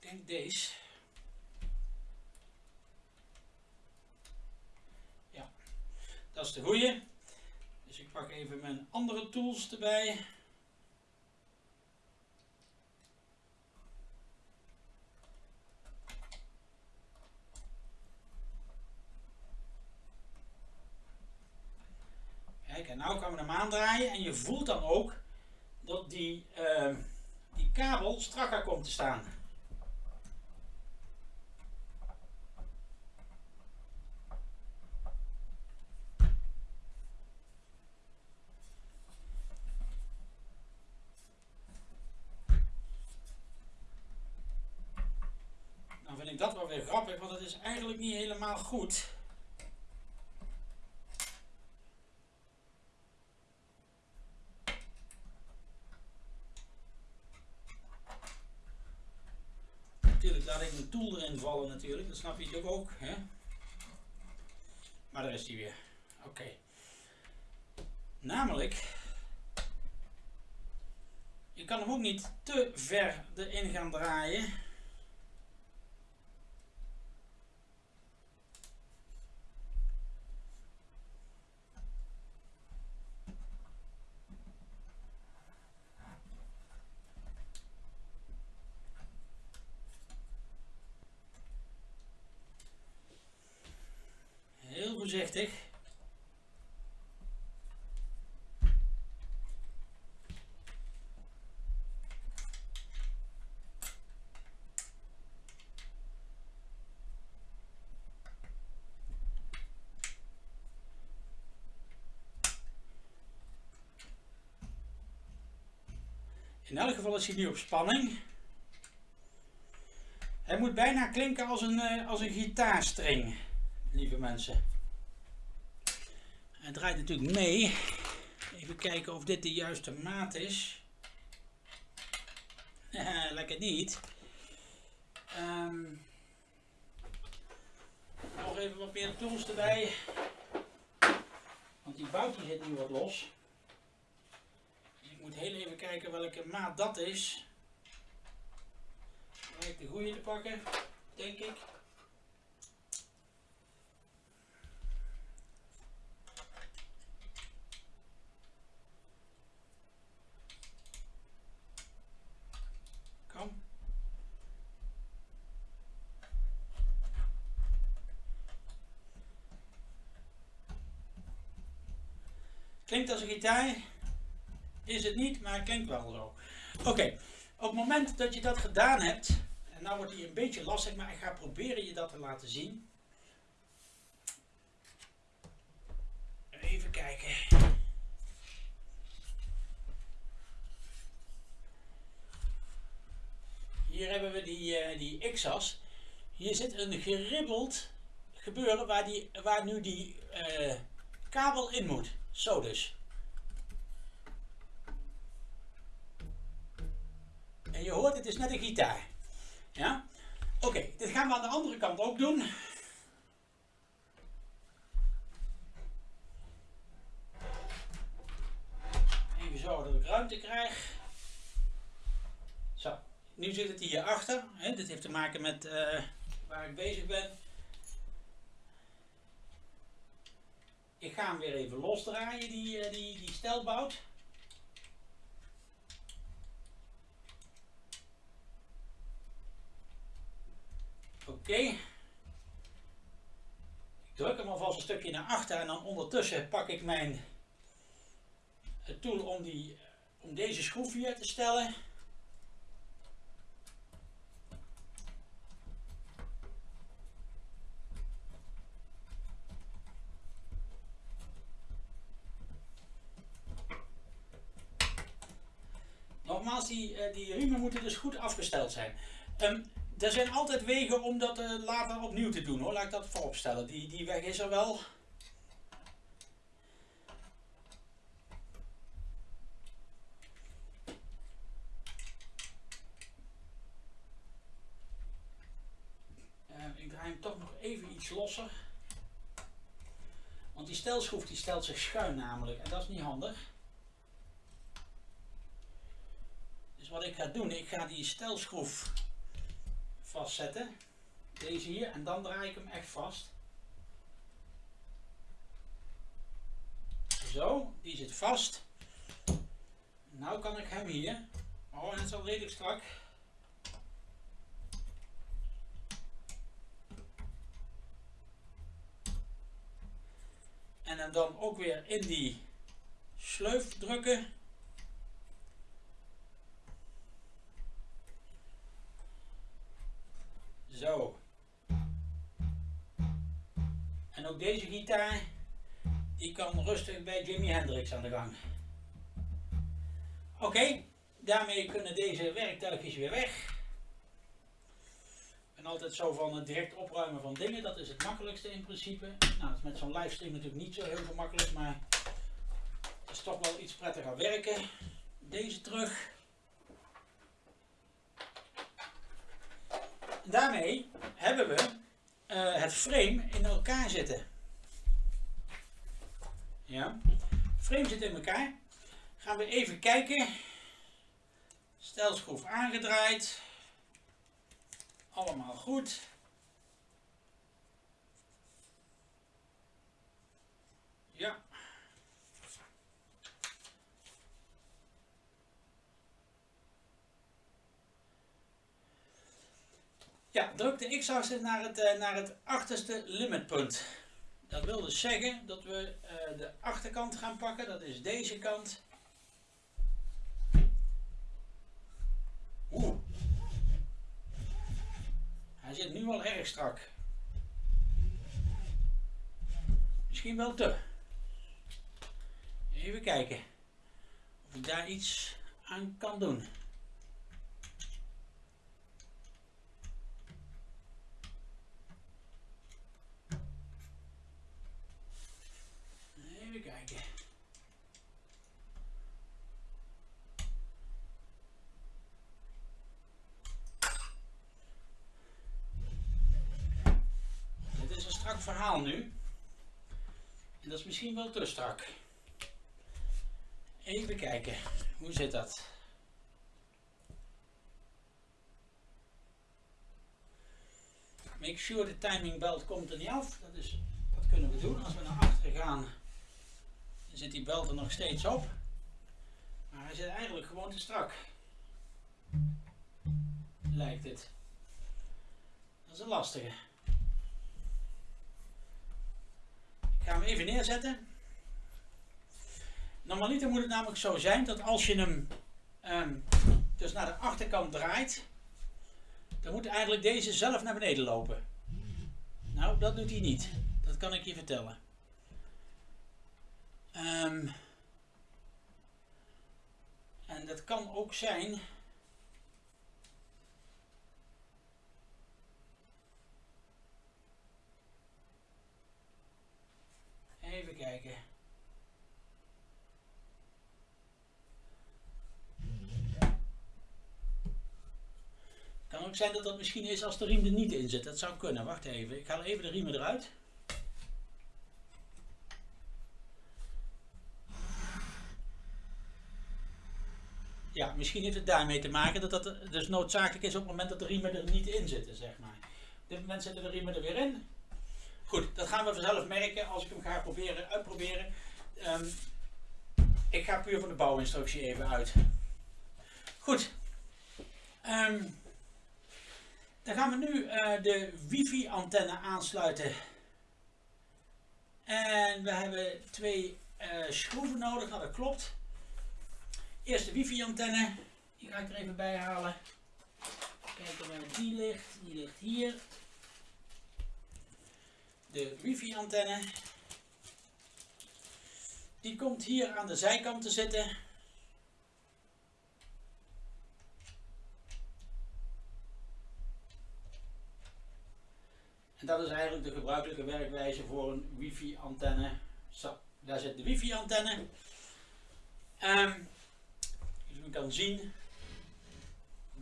Ik denk deze. Ja, dat is de goede. Dus ik pak even mijn andere tools erbij. Kijk, en nou kan we hem aandraaien en je voelt dan ook dat die, uh, die kabel strakker komt te staan. Dan vind dat wel weer grappig, want het is eigenlijk niet helemaal goed. Natuurlijk laat ik mijn tool erin vallen natuurlijk, dat snap je natuurlijk ook. Hè? Maar daar is die weer. Oké. Namelijk, je kan hem ook niet te ver erin gaan draaien. Heel voorzichtig. In elk geval is hij nu op spanning. Hij moet bijna klinken als een, uh, als een gitaarstring, lieve mensen. Hij draait natuurlijk mee. Even kijken of dit de juiste maat is. [laughs] Lekker niet. Um, nog even wat meer tools erbij. Want die boutje zit nu wat los. Ik moet heel even kijken welke maat dat is. Lijkt de goede te pakken, denk ik. Kom. Klinkt als een gitaar. Is het niet, maar het klinkt wel zo. Oké, op het moment dat je dat gedaan hebt, en nou wordt hij een beetje lastig, maar ik ga proberen je dat te laten zien. Even kijken. Hier hebben we die, uh, die X-as. Hier zit een geribbeld gebeuren waar, die, waar nu die uh, kabel in moet. Zo dus. En je hoort, het is net een gitaar. Ja? Oké, dit gaan we aan de andere kant ook doen. Even zorgen dat ik ruimte krijg. Zo, nu zit het hier achter. Dit heeft te maken met uh, waar ik bezig ben. Ik ga hem weer even losdraaien, die, uh, die, die stelbout. Oké. Ik druk hem alvast een stukje naar achter en dan ondertussen pak ik mijn tool om, die, om deze schroef hier te stellen. Nogmaals, die, uh, die riemen moeten dus goed afgesteld zijn. Um, er zijn altijd wegen om dat uh, later opnieuw te doen hoor, laat ik dat voorop stellen. Die, die weg is er wel. ik draai hem toch nog even iets losser. Want die stelschroef die stelt zich schuin namelijk en dat is niet handig. Dus wat ik ga doen, ik ga die stelschroef vastzetten. Deze hier en dan draai ik hem echt vast. Zo, die zit vast. Nou kan ik hem hier. Oh, en het is al redelijk strak. En hem dan ook weer in die sleuf drukken. Deze gitaar, die kan rustig bij Jimi Hendrix aan de gang. Oké, daarmee kunnen deze werktuigjes weer weg. En altijd zo van het direct opruimen van dingen, dat is het makkelijkste in principe. Nou, dat is met zo'n livestream natuurlijk niet zo heel gemakkelijk, maar het is toch wel iets prettiger werken. Deze terug. daarmee hebben we uh, het frame in elkaar zitten. Ja, frame zit in elkaar. Gaan we even kijken. Stelschroef aangedraaid. Allemaal goed. Ja. Ja, druk de x-axis naar het, uh, naar het achterste limitpunt. Dat wil dus zeggen dat we uh, de achterkant gaan pakken, dat is deze kant. Oeh. Hij zit nu al erg strak. Misschien wel te. Even kijken of ik daar iets aan kan doen. verhaal nu. En dat is misschien wel te strak. Even kijken, hoe zit dat? Make sure de timing belt komt er niet af. Dat, is, dat kunnen we doen. Als we naar achteren gaan, dan zit die belt er nog steeds op. Maar hij zit eigenlijk gewoon te strak. Lijkt het. Dat is een lastige. Gaan we even neerzetten. Normaliter moet het namelijk zo zijn dat als je hem um, dus naar de achterkant draait, dan moet eigenlijk deze zelf naar beneden lopen. Nou, dat doet hij niet. Dat kan ik je vertellen. Um, en dat kan ook zijn Even kijken. Kan ook zijn dat dat misschien is als de riem er niet in zit. Dat zou kunnen. Wacht even. Ik haal even de riemen eruit. Ja, misschien heeft het daarmee te maken dat dat dus noodzakelijk is op het moment dat de riemen er niet in zitten, zeg maar. Op dit moment zitten de riemen er weer in. Goed, dat gaan we vanzelf merken als ik hem ga proberen, uitproberen. Um, ik ga puur van de bouwinstructie even uit. Goed. Um, dan gaan we nu uh, de wifi antenne aansluiten. En we hebben twee uh, schroeven nodig, dat klopt. Eerst de wifi antenne, die ga ik er even bij halen. Kijken waar die ligt, die ligt hier de wifi-antenne. Die komt hier aan de zijkant te zitten. En dat is eigenlijk de gebruikelijke werkwijze voor een wifi-antenne. Zo, daar zit de wifi-antenne. Um, je kan zien,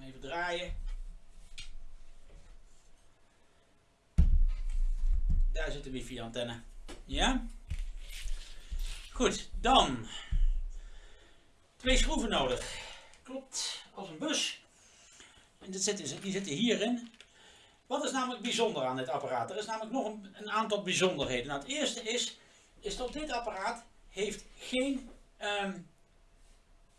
even draaien. Daar zit de wifi antenne. Ja? Goed, dan twee schroeven nodig. Klopt, als een bus. En die zitten, die zitten hierin. Wat is namelijk bijzonder aan dit apparaat? Er is namelijk nog een, een aantal bijzonderheden. Nou, het eerste is, is dat dit apparaat heeft geen um,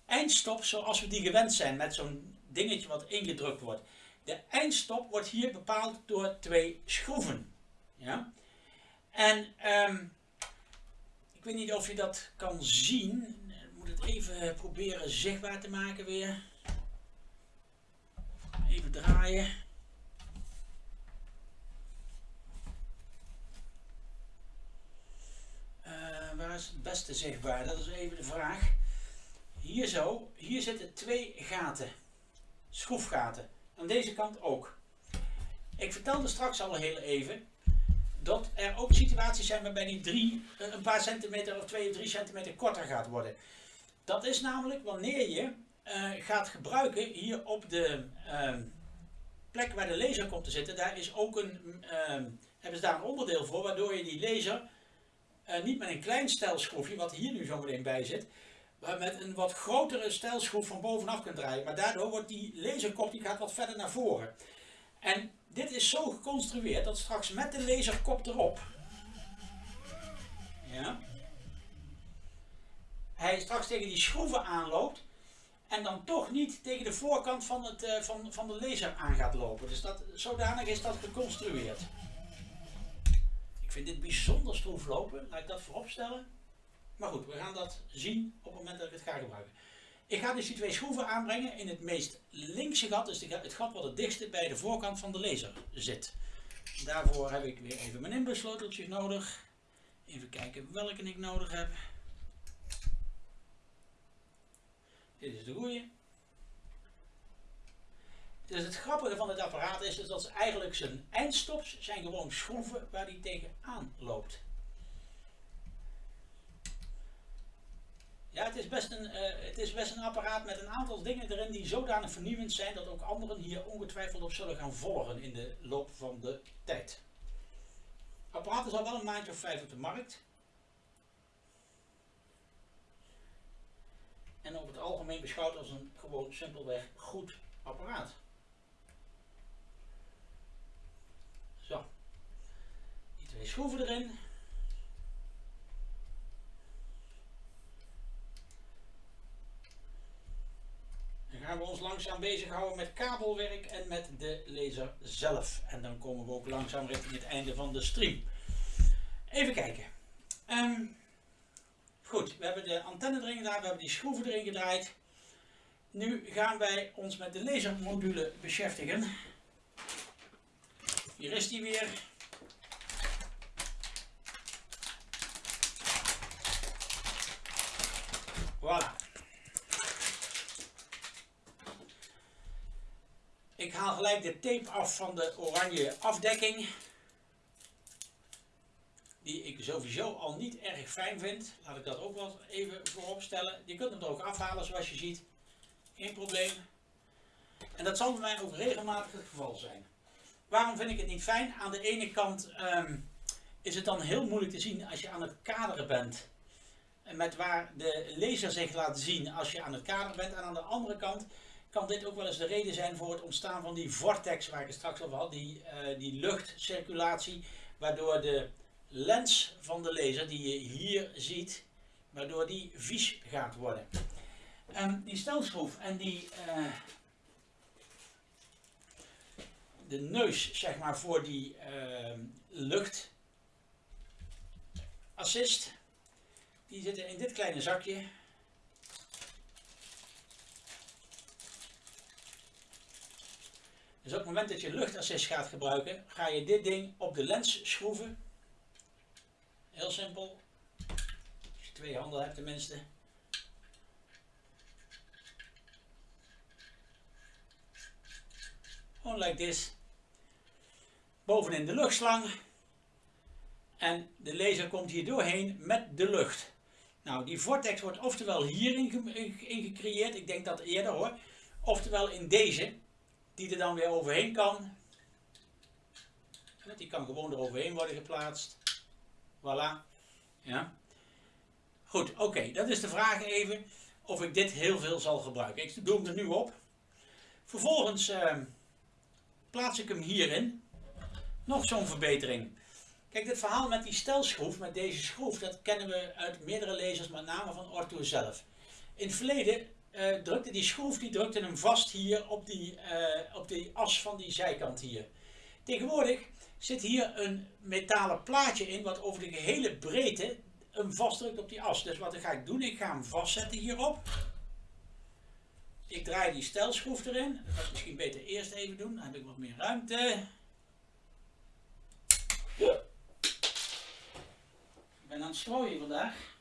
eindstop zoals we die gewend zijn met zo'n dingetje wat ingedrukt wordt. De eindstop wordt hier bepaald door twee schroeven. Ja? En um, ik weet niet of je dat kan zien. Ik moet het even proberen zichtbaar te maken weer. Even draaien. Uh, waar is het beste zichtbaar? Dat is even de vraag. Hier zo, hier zitten twee gaten. Schroefgaten. Aan deze kant ook. Ik vertelde straks al heel even dat er ook situaties zijn waarbij die drie eh, een paar centimeter of twee of drie centimeter korter gaat worden. Dat is namelijk wanneer je uh, gaat gebruiken hier op de uh, plek waar de laser komt te zitten. Daar is ook een, ehm, hebben ze daar een onderdeel voor waardoor je die laser uh, niet met een klein stelschroefje, wat hier nu zo meteen bij zit, maar met een wat grotere stelschroef van bovenaf kunt draaien. Maar daardoor wordt die laserkop die gaat wat verder naar voren. En dit is zo geconstrueerd dat straks met de laserkop erop, ja, hij straks tegen die schroeven aanloopt en dan toch niet tegen de voorkant van, het, uh, van, van de laser aan gaat lopen. Dus dat, zodanig is dat geconstrueerd. Ik vind dit bijzonder stroef lopen, laat ik dat vooropstellen. Maar goed, we gaan dat zien op het moment dat ik het ga gebruiken. Ik ga dus die twee schroeven aanbrengen in het meest linkse gat, dus het gat wat het dichtste bij de voorkant van de laser zit. Daarvoor heb ik weer even mijn inbussleuteltje nodig. Even kijken welke ik nodig heb. Dit is de goede. Dus het grappige van het apparaat is dus dat eigenlijk zijn eindstops zijn gewoon schroeven waar hij tegenaan loopt. Ja, het is, best een, uh, het is best een apparaat met een aantal dingen erin die zodanig vernieuwend zijn dat ook anderen hier ongetwijfeld op zullen gaan volgen in de loop van de tijd. Het apparaat is al wel een maandje of vijf op de markt. En over het algemeen beschouwd als een gewoon simpelweg goed apparaat. Zo. Die twee schroeven erin. Gaan we ons langzaam bezighouden met kabelwerk en met de laser zelf. En dan komen we ook langzaam richting het einde van de stream. Even kijken. Um, goed, we hebben de antenne erin gedaan, we hebben die schroeven erin gedraaid. Nu gaan wij ons met de lasermodule beschäftigen. Hier is die weer. Voilà. Ik haal gelijk de tape af van de oranje afdekking. Die ik sowieso al niet erg fijn vind. Laat ik dat ook wel even voorop stellen. Je kunt hem er ook afhalen zoals je ziet. Geen probleem. En dat zal bij mij ook regelmatig het geval zijn. Waarom vind ik het niet fijn? Aan de ene kant ehm, is het dan heel moeilijk te zien als je aan het kaderen bent. Met waar de laser zich laat zien als je aan het kaderen bent. En aan de andere kant kan dit ook wel eens de reden zijn voor het ontstaan van die vortex waar ik het straks over had, die, uh, die luchtcirculatie, waardoor de lens van de laser die je hier ziet, waardoor die vies gaat worden. Um, die stelschroef en die de neus zeg maar voor die uh, luchtassist, die zitten in dit kleine zakje Dus op het moment dat je luchtassist gaat gebruiken, ga je dit ding op de lens schroeven. Heel simpel. Als je twee handen hebt tenminste. Gewoon like this. bovenin de luchtslang. En de laser komt hier doorheen met de lucht. Nou, die vortex wordt oftewel hierin in gecreëerd, ik denk dat eerder hoor. Oftewel in deze, die er dan weer overheen kan. Die kan gewoon eroverheen worden geplaatst. Voilà. Ja. Goed, oké, dat is de vraag even of ik dit heel veel zal gebruiken. Ik doe hem er nu op. Vervolgens uh, plaats ik hem hierin. Nog zo'n verbetering. Kijk, dit verhaal met die stelschroef, met deze schroef, dat kennen we uit meerdere lezers, met name van Orto zelf. In het verleden uh, drukte die schroef, die drukte hem vast hier op die, uh, op die as van die zijkant hier. Tegenwoordig zit hier een metalen plaatje in, wat over de gehele breedte hem vastdrukt op die as. Dus wat ga ik doen? Ik ga hem vastzetten hierop. Ik draai die stelschroef erin. Dat ik misschien beter eerst even doen. Dan heb ik wat meer ruimte. Ik ben aan het strooien vandaag.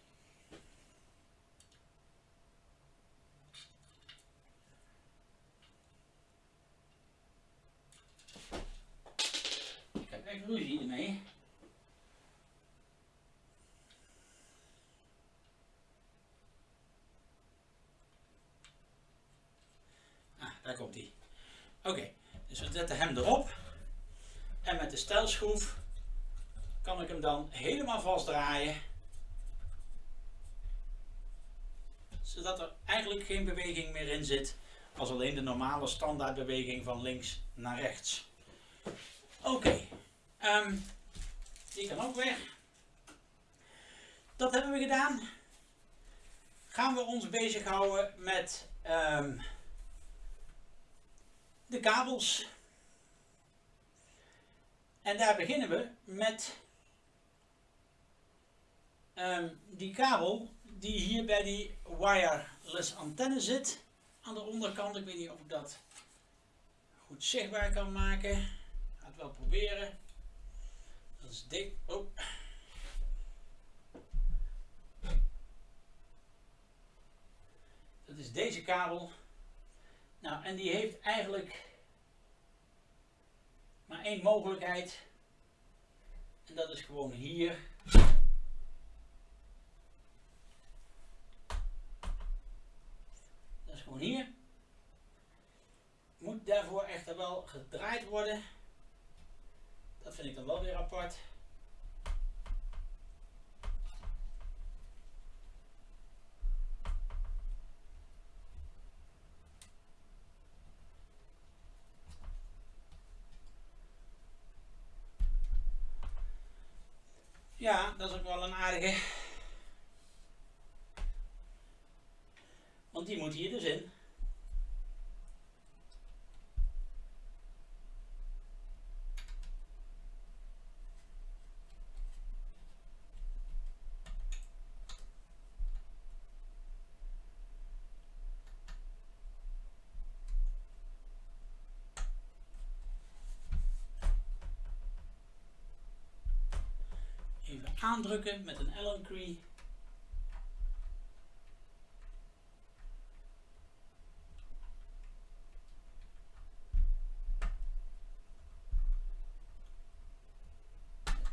Ruzie ermee. Ah, daar komt hij. Oké, dus we zetten hem erop. En met de stelschroef kan ik hem dan helemaal vastdraaien. Zodat er eigenlijk geen beweging meer in zit. Als alleen de normale standaardbeweging van links naar rechts. Oké. Ehm, die kan ook weg. Dat hebben we gedaan. Gaan we ons bezighouden met um, de kabels. En daar beginnen we met um, die kabel die hier bij die wireless antenne zit. Aan de onderkant, ik weet niet of ik dat goed zichtbaar kan maken. Ga het wel proberen. Dat is dit. Oh. Dat is deze kabel. Nou, en die heeft eigenlijk maar één mogelijkheid. En dat is gewoon hier. Dat is gewoon hier. Moet daarvoor echter wel gedraaid worden. Dat vind ik dan wel weer apart. Ja, dat is ook wel een aardige. Want die moet hier dus in. Aandrukken met een Allen key.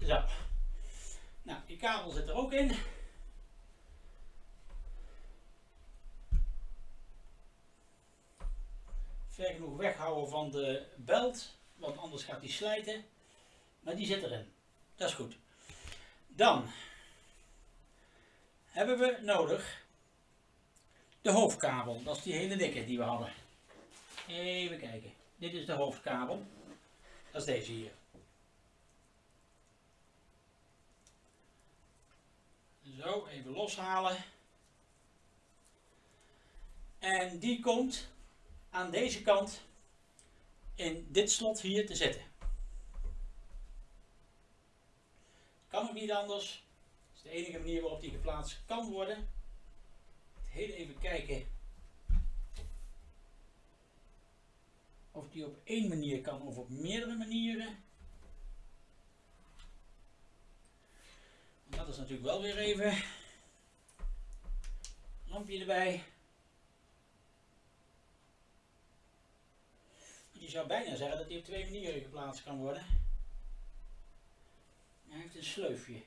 Zo. Nou, die kabel zit er ook in. Ver genoeg weghouden van de belt, want anders gaat die slijten. Maar die zit erin. Dat is goed. Dan hebben we nodig de hoofdkabel. Dat is die hele dikke die we hadden. Even kijken. Dit is de hoofdkabel. Dat is deze hier. Zo, even loshalen. En die komt aan deze kant in dit slot hier te zitten. Kan ook niet anders. Dat is de enige manier waarop die geplaatst kan worden. Heel even kijken of die op één manier kan of op meerdere manieren. Dat is natuurlijk wel weer even. Lampje erbij. Je zou bijna zeggen dat die op twee manieren geplaatst kan worden. Hij heeft een sleufje.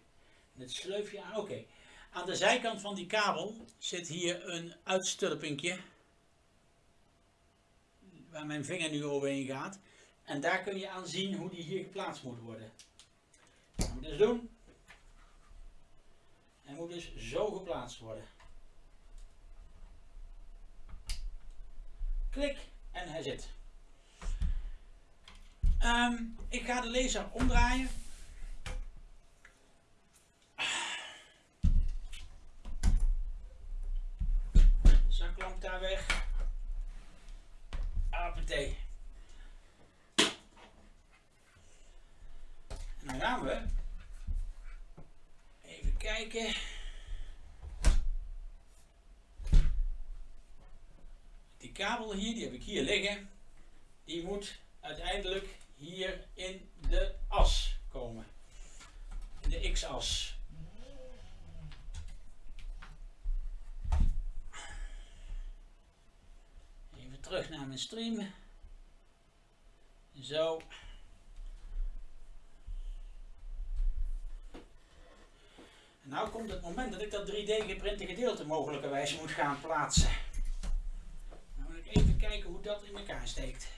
Het sleufje, oké. Aan de zijkant van die kabel zit hier een uitstulpingje. Waar mijn vinger nu overheen gaat. En daar kun je aan zien hoe die hier geplaatst moet worden. Dat moet dus doen. Hij moet dus zo geplaatst worden. Klik en hij zit. Ehm, ik ga de laser omdraaien. Weg. Appetee. En dan gaan we even kijken. Die kabel hier, die heb ik hier liggen. Die moet uiteindelijk hier in de as komen. In de x-as. Even terug naar stream. Zo. En nou komt het moment dat ik dat 3D geprinte gedeelte mogelijkerwijs moet gaan plaatsen. Dan moet ik even kijken hoe dat in elkaar steekt.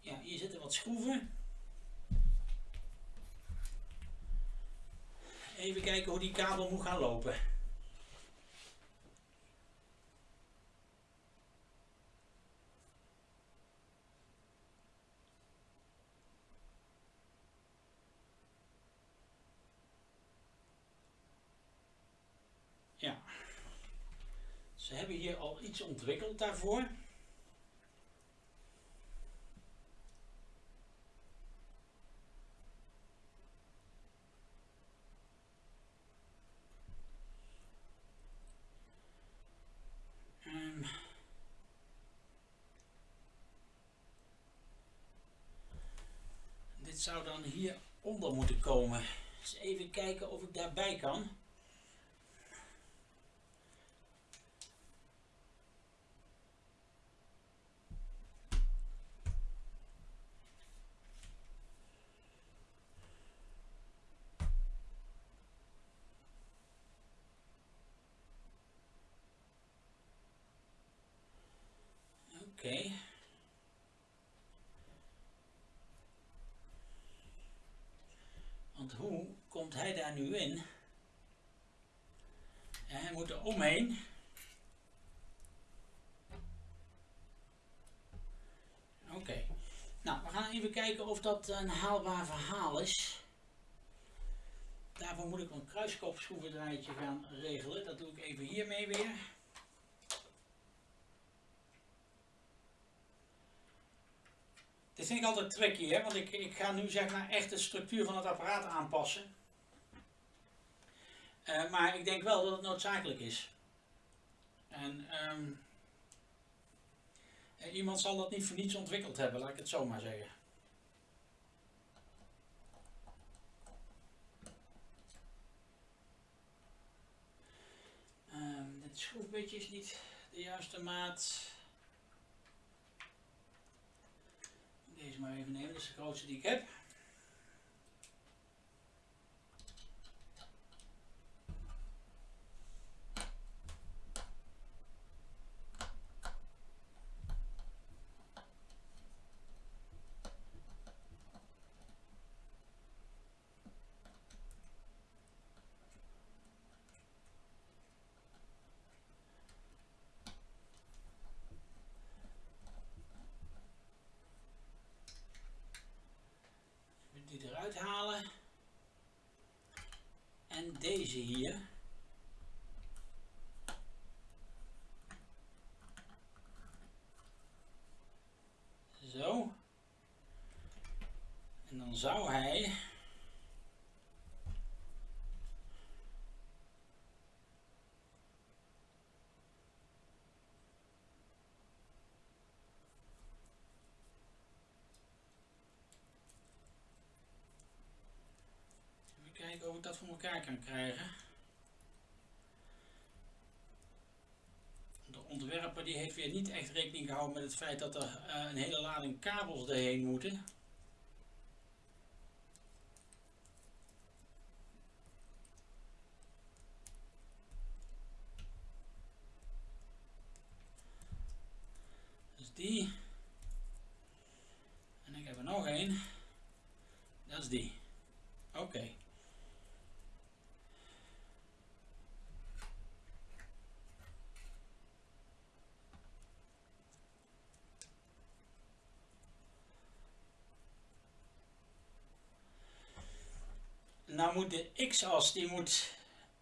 Ja, hier zitten wat schroeven. Even kijken hoe die kabel moet gaan lopen. Ja. Ze hebben hier al ontwikkeld daarvoor. Ehm. dit zou dan hieronder moeten komen. Even kijken of ik daarbij kan. Oké. Want hoe komt hij daar nu in? Ja, hij moet er omheen. Oké. Nou, we gaan even kijken of dat een haalbaar verhaal is. Daarvoor moet ik een kruiskopschroevendraaitje gaan regelen. Dat doe ik even hiermee weer. Dit vind ik altijd tricky, hè? want ik, ik ga nu zeg maar echt de structuur van het apparaat aanpassen. Uh, maar ik denk wel dat het noodzakelijk is. En um, iemand zal dat niet voor niets ontwikkeld hebben, laat ik het zo maar zeggen. Um, dit schroefbitje is niet de juiste maat. Deze maar even nemen, dat is de grootste die ik heb. Halen. En deze hier. Zo. En dan zou hij kijken of ik dat voor elkaar kan krijgen. ontwerper die heeft weer niet echt rekening gehouden met het feit dat er eh, een hele lading kabels erheen moeten. Dus die. En ik heb er nog één. Dat is die. Oké. Nou moet de x-as die moet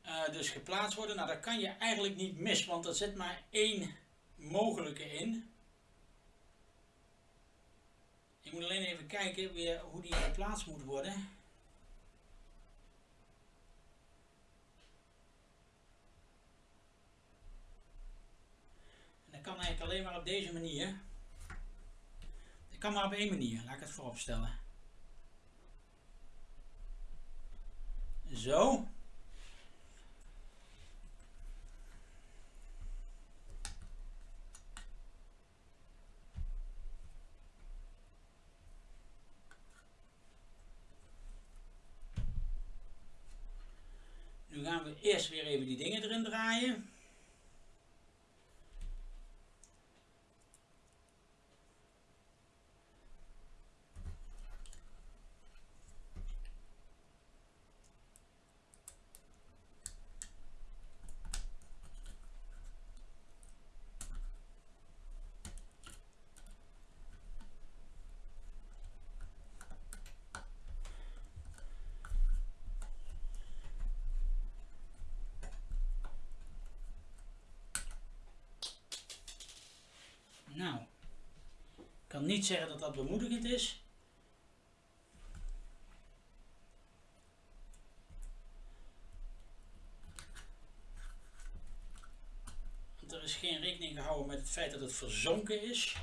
uh, dus geplaatst worden. Nou dat kan je eigenlijk niet mis, want er zit maar één mogelijke in. Ik moet alleen even kijken weer hoe die geplaatst moet worden. En kan eigenlijk alleen maar op deze manier. Dat kan maar op één manier, laat ik het voorop stellen. Zo. Nu gaan we eerst weer even die dingen erin draaien. Nou, ik kan niet zeggen dat dat bemoedigend is. Want er is geen rekening gehouden met het feit dat het verzonken is.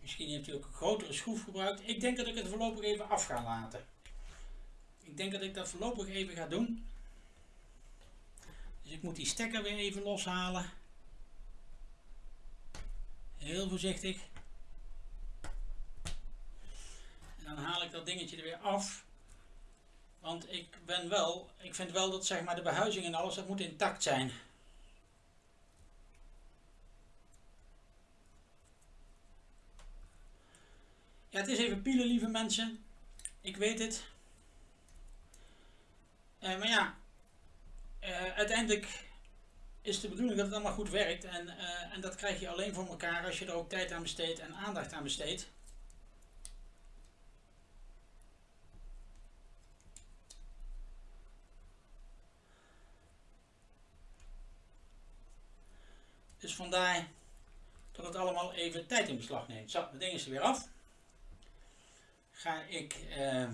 Misschien heeft hij ook een grotere schroef gebruikt. Ik denk dat ik het voorlopig even af ga laten. Ik denk dat ik dat voorlopig even ga doen. Dus ik moet die stekker weer even loshalen. Heel voorzichtig. En dan haal ik dat dingetje er weer af. Want ik ben wel, ik vind wel dat zeg maar de behuizing en alles, dat moet intact zijn. Het is even pielen, lieve mensen. Ik weet het. Uh, maar ja, uh, uiteindelijk is de bedoeling dat het allemaal goed werkt. En, uh, en dat krijg je alleen voor elkaar als je er ook tijd aan besteedt en aandacht aan besteedt. Dus vandaar dat het allemaal even tijd in beslag neemt. Zo, het ding is er weer af ga ik uh,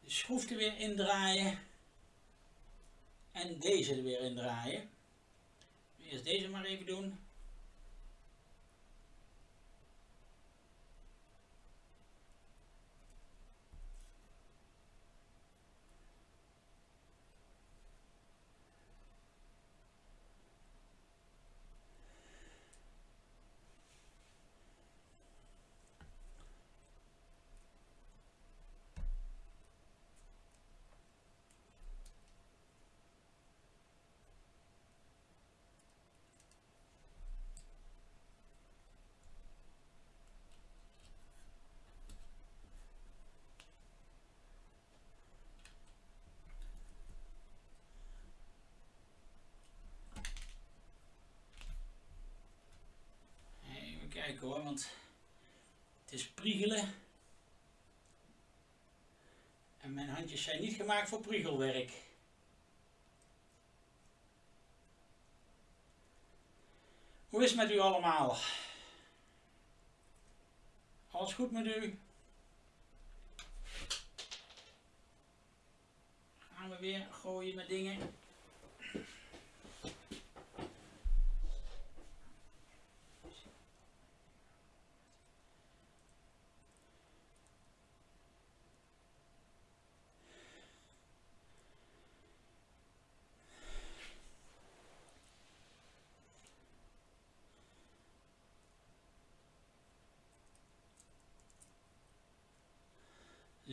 de schroef er weer indraaien en deze er weer indraaien. Eerst deze maar even doen. kijken hoor, want het is priegelen. En mijn handjes zijn niet gemaakt voor priegelwerk. Hoe is het met u allemaal? Alles goed met u? Gaan we weer gooien met dingen.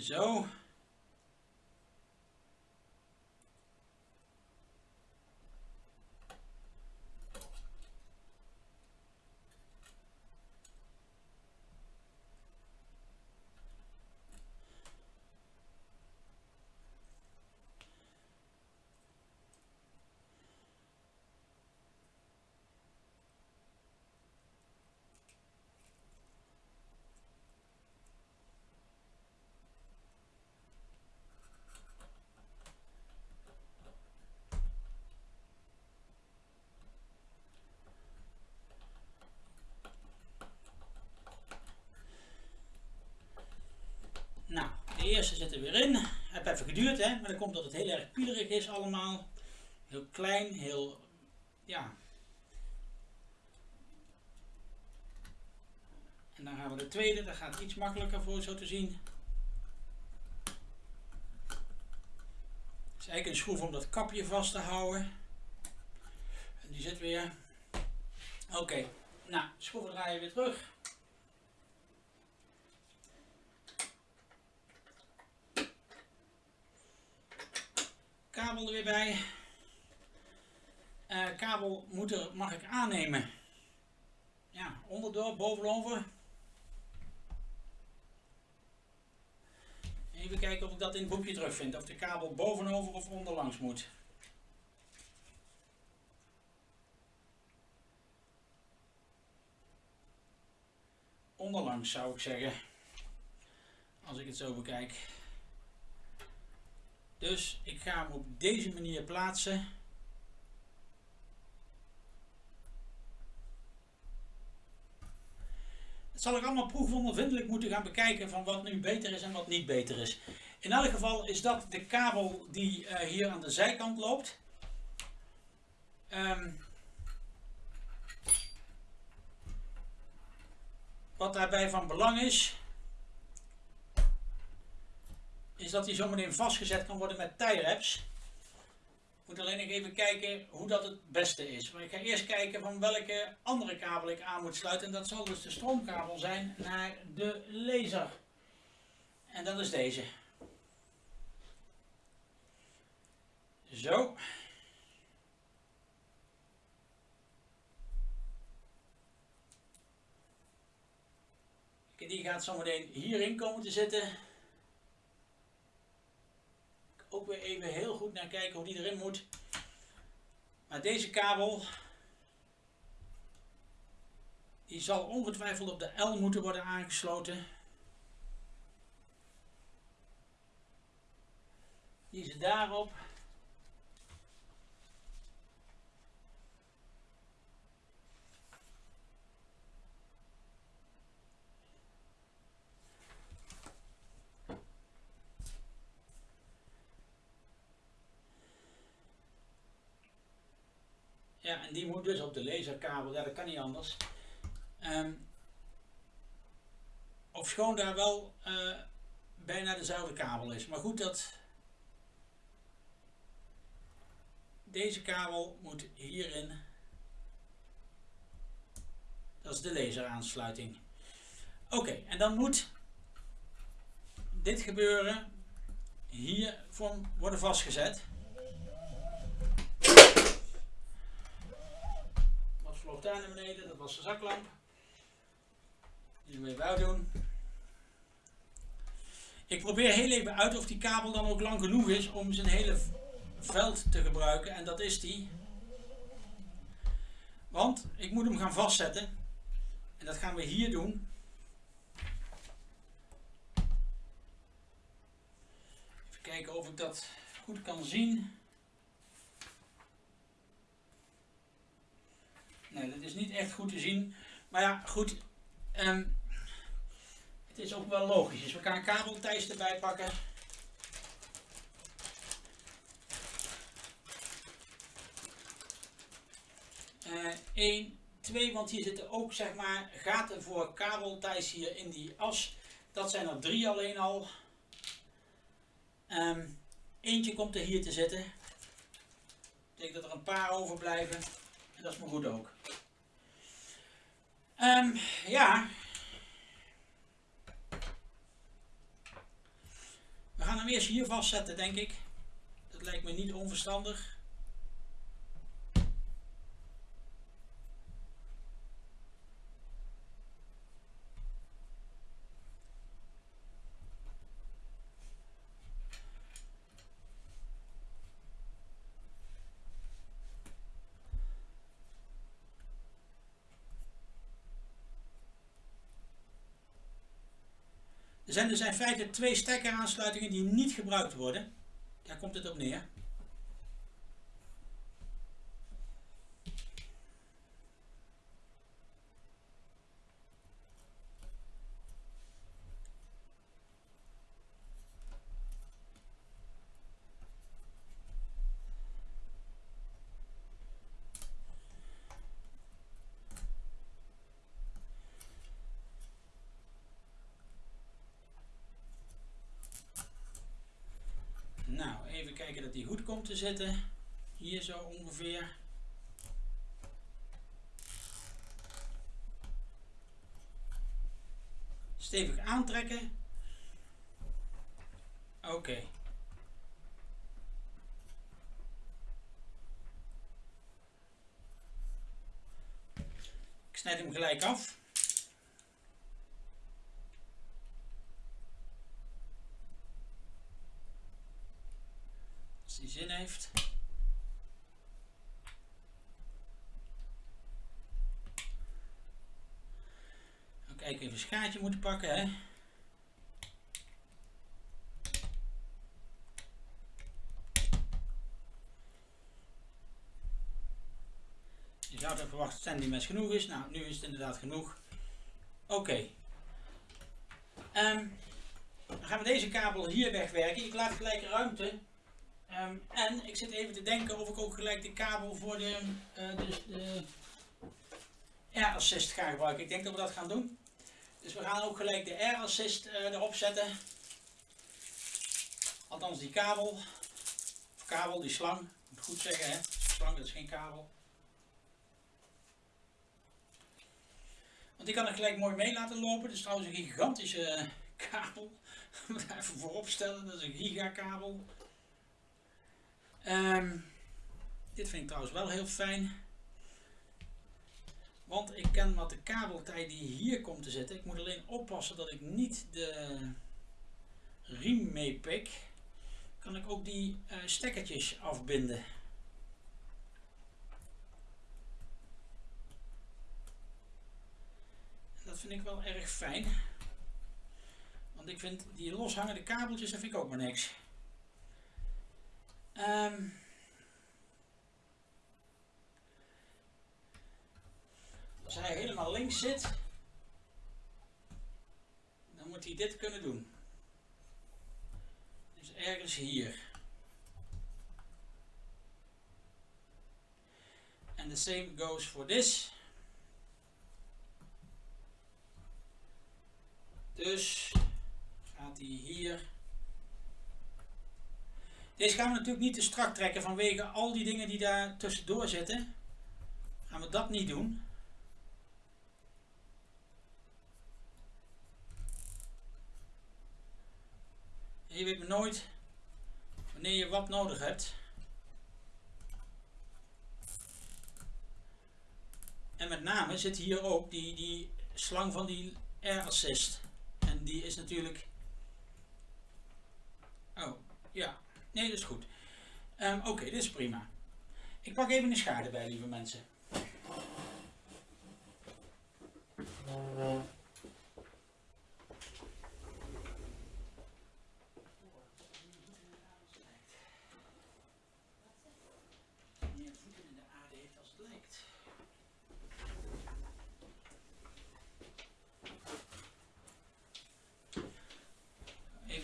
Zo. Nou, de eerste zit er weer in. Heb even geduurd, hè, maar dat komt dat het heel erg pielerig is allemaal. Heel klein, heel, ja. En dan gaan we de tweede, dat gaat iets makkelijker voor zo te zien. Het is eigenlijk een schroef om dat kapje vast te houden. En die zit weer. Oké, nou, schroeven draaien weer terug. Kabel er weer bij. Uh, kabel moet er, mag ik aannemen. Ja, onderdoor, bovenover. Even kijken of ik dat in het boekje terugvind. Of de kabel bovenover of onderlangs moet. Onderlangs zou ik zeggen. Als ik het zo bekijk. Dus ik ga hem op deze manier plaatsen. Dat zal ik allemaal proefondervindelijk moeten gaan bekijken van wat nu beter is en wat niet beter is. In elk geval is dat de kabel die uh, hier aan de zijkant loopt. Um, wat daarbij van belang is, is dat hij zometeen vastgezet kan worden met tie wraps. Ik moet alleen nog even kijken hoe dat het beste is. Maar ik ga eerst kijken van welke andere kabel ik aan moet sluiten. En dat zal dus de stroomkabel zijn naar de laser. En dat is deze. Zo. Die gaat zometeen hierin komen te zitten ook weer even heel goed naar kijken hoe die erin moet. Maar deze kabel, die zal ongetwijfeld op de L moeten worden aangesloten. Die is daarop. Ja, en die moet dus op de laserkabel, ja dat kan niet anders. Um, of schoon daar wel uh, bijna dezelfde kabel is. Maar goed, dat deze kabel moet hierin. Dat is de laseraansluiting. Oké, en dan moet dit gebeuren hier worden vastgezet. Vloog daar naar beneden, dat was de zaklamp. Die moet je doen. Ik probeer heel even uit of die kabel dan ook lang genoeg is om zijn hele veld te gebruiken. En dat is die. Want ik moet hem gaan vastzetten. En dat gaan we hier doen. Even kijken of ik dat goed kan zien. Nee, dat is niet echt goed te zien. Maar ja, goed. Um, het is ook wel logisch. Dus we gaan kabeltijs erbij pakken. Uh, 1, 2, want hier zitten ook zeg maar gaten voor kabeltijs hier in die as. Dat zijn er drie alleen al. Um, eentje komt er hier te zitten. Ik denk dat er een paar overblijven. Dat is maar goed ook. Um, ja. hem eerst hier vastzetten, denk ik. Dat lijkt me niet onverstandig. Er zijn dus in feite twee stekkeraansluitingen die niet gebruikt worden. Daar komt het op neer. Nou, even kijken komt te zitten. Hier zo ongeveer. Stevig aantrekken. Oké. Ik snijd hem gelijk af. die zin heeft. Ook even een schaartje moeten pakken. Hè. Je zou verwachten dat centimeters genoeg is. Nou, nu is het inderdaad genoeg. Oké. Um, dan gaan we deze kabel hier wegwerken. Ik laat gelijk ruimte Ehm, en ik zit even te denken of ik ook gelijk de kabel voor de, uh, dus de Air Assist ga gebruiken. Ik denk dat we dat gaan doen. Dus we gaan ook gelijk de Air Assist uh, erop zetten. Althans die kabel. Of kabel, die slang. Ik moet goed zeggen hè. Slang, dat is geen kabel. Want die kan ik gelijk mooi mee laten lopen. Dat is trouwens een gigantische uh, kabel. [laughs] Even voorop stellen, dat is een gigakabel. Um, dit vind ik trouwens wel heel fijn. Want ik ken wat de kabeltij die hier komt te zitten. Ik moet alleen oppassen dat ik niet de riem meepik. Kan ik ook die uh, stekkertjes afbinden. Dat vind ik wel erg fijn. Want ik vind die loshangende kabeltjes, vind ik ook maar niks. Um, als hij helemaal links zit, dan moet hij dit kunnen doen. Dus ergens hier. And the same goes for this. Dus gaat hij hier deze gaan we natuurlijk niet te strak trekken vanwege al die dingen die daar tussendoor zitten. Gaan we dat niet doen. Je weet maar nooit wanneer je wat nodig hebt. En met name zit hier ook die, die slang van die Air Assist. En die is natuurlijk... Oh, ja. Nee, dat is goed. Um, Oké, dit is prima. Ik pak even een schaar erbij, lieve mensen.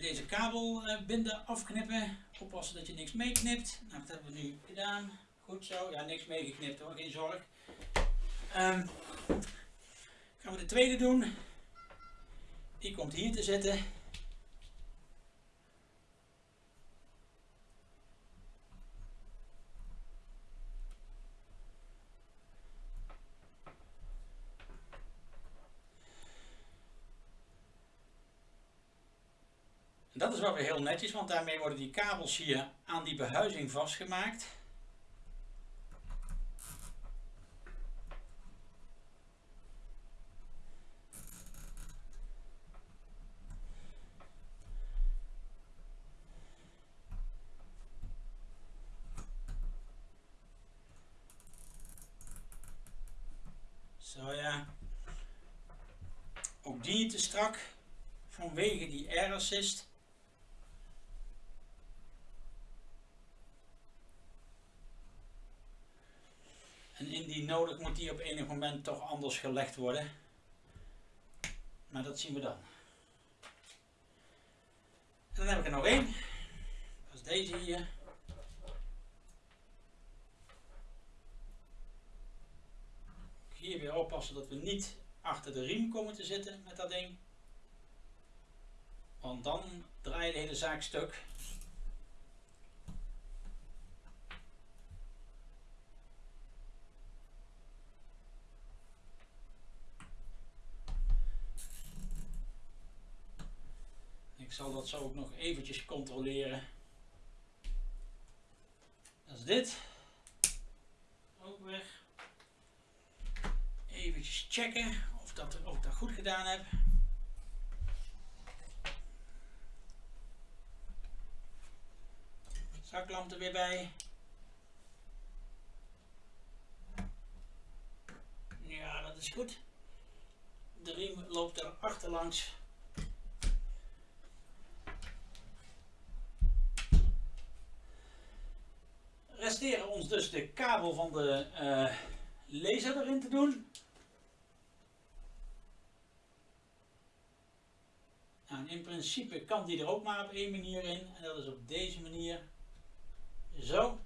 deze kabel uh, binden, afknippen. Oppassen dat je niks meeknipt. Nou, dat hebben we nu gedaan. Goed zo. Ja, niks meegeknipt hoor, geen zorg. Um, gaan we de tweede doen. Die komt hier te zitten. Wel weer heel netjes, want daarmee worden die kabels hier aan die behuizing vastgemaakt. Zo ja. Ook die te strak vanwege die air assist. Nodig moet die op enig moment toch anders gelegd worden. Maar dat zien we dan. En dan heb ik er nog één. Dat is deze hier. Hier weer oppassen dat we niet achter de riem komen te zitten met dat ding. Want dan draai je de hele zaak stuk. Zal dat zo ook nog eventjes controleren. Dat is dit. Ook weg. Eventjes checken of, dat, of ik dat goed gedaan heb. Zaklamp er weer bij. Ja, dat is goed. De riem loopt er achterlangs. Resteren ons dus de kabel van de uh, laser erin te doen. Nou, in principe kan die er ook maar op één manier in. En dat is op deze manier. Zo.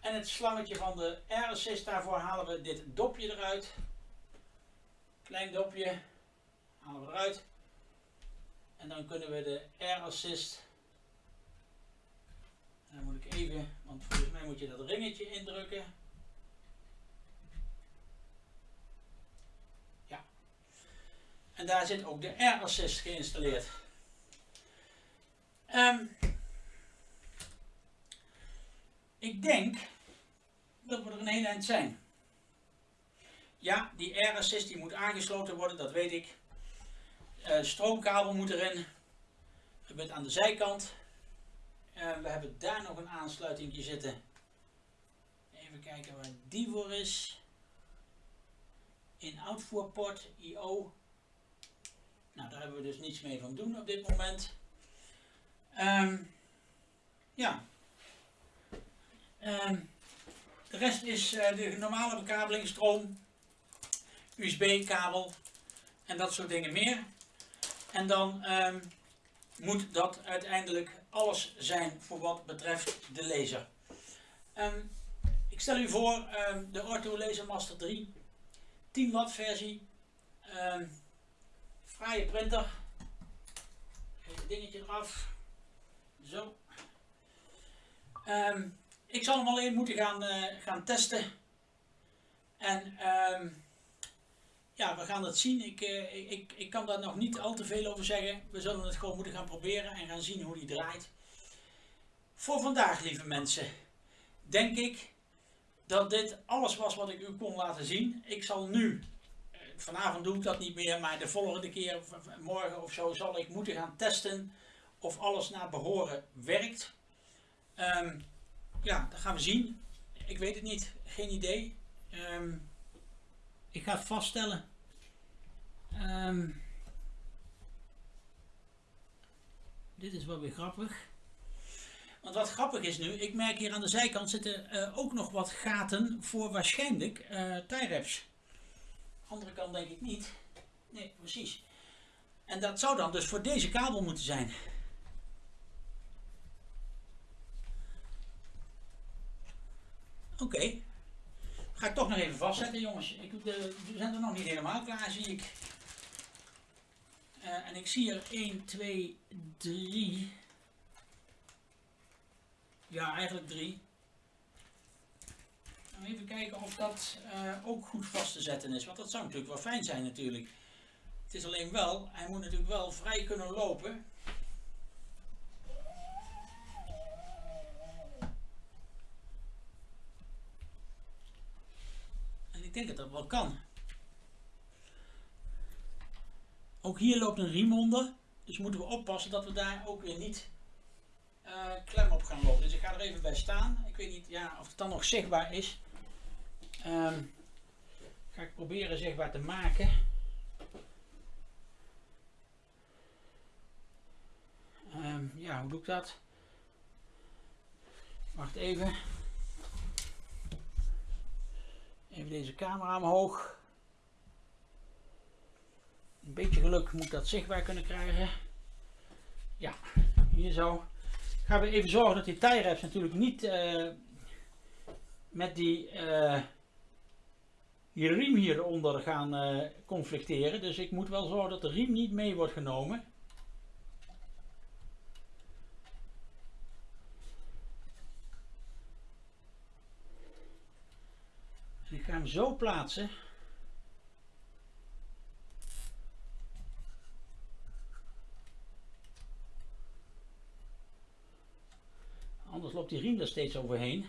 En het slangetje van de air assist, daarvoor halen we dit dopje eruit. Klein dopje. Halen we eruit. En dan kunnen we de air Dan moet ik even, want volgens mij moet je dat ringetje indrukken. Ja. En daar zit ook de air assist geïnstalleerd. Um, ik denk dat we er een heel eind zijn. Ja, die air assist die moet aangesloten worden, dat weet ik. Uh, stroomkabel moet erin. Bent aan de zijkant. Uh, we hebben daar nog een aansluiting zitten. Even kijken waar die voor is. In outvoerport IO. Nou, daar hebben we dus niets mee van doen op dit moment. Um, ja, Ehm, de rest is uh, de normale bekabeling, stroom, USB-kabel en dat soort dingen meer. En dan um, moet dat uiteindelijk alles zijn voor wat betreft de laser. Um, ik stel u voor de Ortho Laser Master 3, 10 watt versie, fraaie printer. Even het dingetje eraf. Zo. Um, ik zal hem alleen moeten gaan, uh, gaan testen. En um, ja, we gaan het zien. Ik, uh, ik, ik kan daar nog niet al te veel over zeggen. We zullen het gewoon moeten gaan proberen en gaan zien hoe die draait. Voor vandaag, lieve mensen, denk ik dat dit alles was wat ik u kon laten zien. Ik zal nu, uh, vanavond doe ik dat niet meer, maar de volgende keer, morgen of zo, zal ik moeten gaan testen of alles naar behoren werkt. Um, ja, dat gaan we zien. Ik weet het niet. Geen idee. Um, ik ga vaststellen. Um, dit is wel weer grappig. Want wat grappig is nu, ik merk hier aan de zijkant zitten uh, ook nog wat gaten voor waarschijnlijk uh, tie wraps. Andere kant denk ik niet. Nee, precies. En dat zou dan dus voor deze kabel moeten zijn. Oké. Ga ik toch nog even vastzetten, jongens. Ik, de, we zijn er nog niet helemaal klaar, zie ik. Uh, en ik zie er 1, 2, 3. Ja, eigenlijk 3. Even kijken of dat uh, ook goed vast te zetten is. Want dat zou natuurlijk wel fijn zijn natuurlijk. Het is alleen wel, hij moet natuurlijk wel vrij kunnen lopen. Denk dat wel kan. Ook hier loopt een riem onder. Dus moeten we oppassen dat we daar ook weer niet uh, klem op gaan lopen. Dus ik ga er even bij staan. Ik weet niet ja, of het dan nog zichtbaar is. Um, ga ik proberen zichtbaar te maken. Um, ja, hoe doe ik dat? Wacht even. Even deze camera omhoog. Een beetje geluk moet dat zichtbaar kunnen krijgen. Ja, hier zo. Gaan we even zorgen dat die tie natuurlijk niet uh, met die, uh, die riem hieronder gaan uh, conflicteren. Dus ik moet wel zorgen dat de riem niet mee wordt genomen. Ga hem zo plaatsen. Anders loopt die riem er steeds overheen.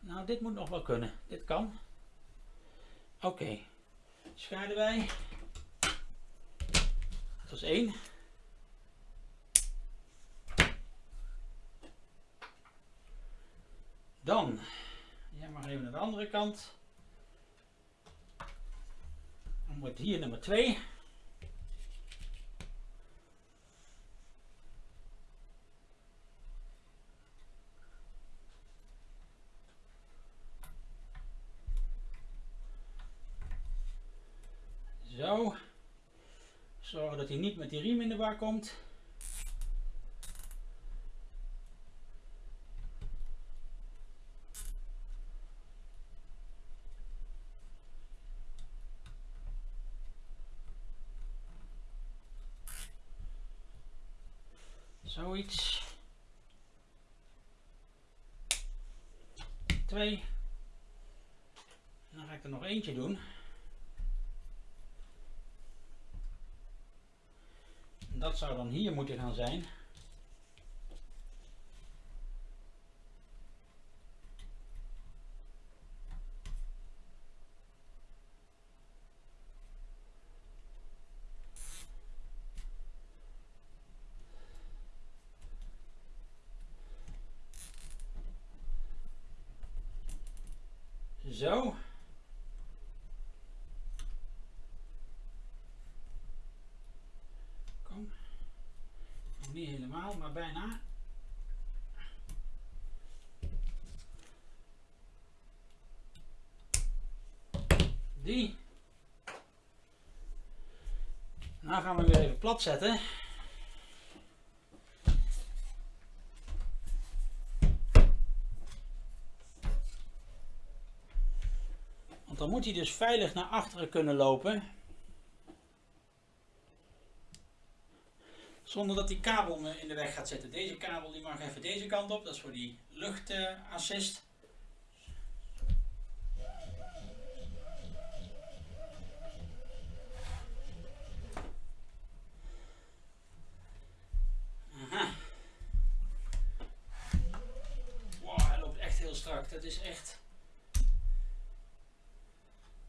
Nou, dit moet nog wel kunnen. Dit kan. Oké. Okay. Wij. Dat is één. Dan, ja maar even naar de andere kant. Dan wordt hier nummer 2. Zo. Zorgen dat hij niet met die riem in de war komt. Zoiets. Dan ga ik er nog eentje doen. dat zou dan hier moeten gaan zijn. Zo. Niet helemaal, maar bijna. Die. Nou gaan we weer even plat zetten. Want dan moet hij dus veilig naar achteren kunnen lopen. Zonder dat die kabel me in de weg gaat zitten. Deze kabel die mag even deze kant op. Dat is voor die luchtassist. Aha. Wow, hij loopt echt heel strak. Dat is echt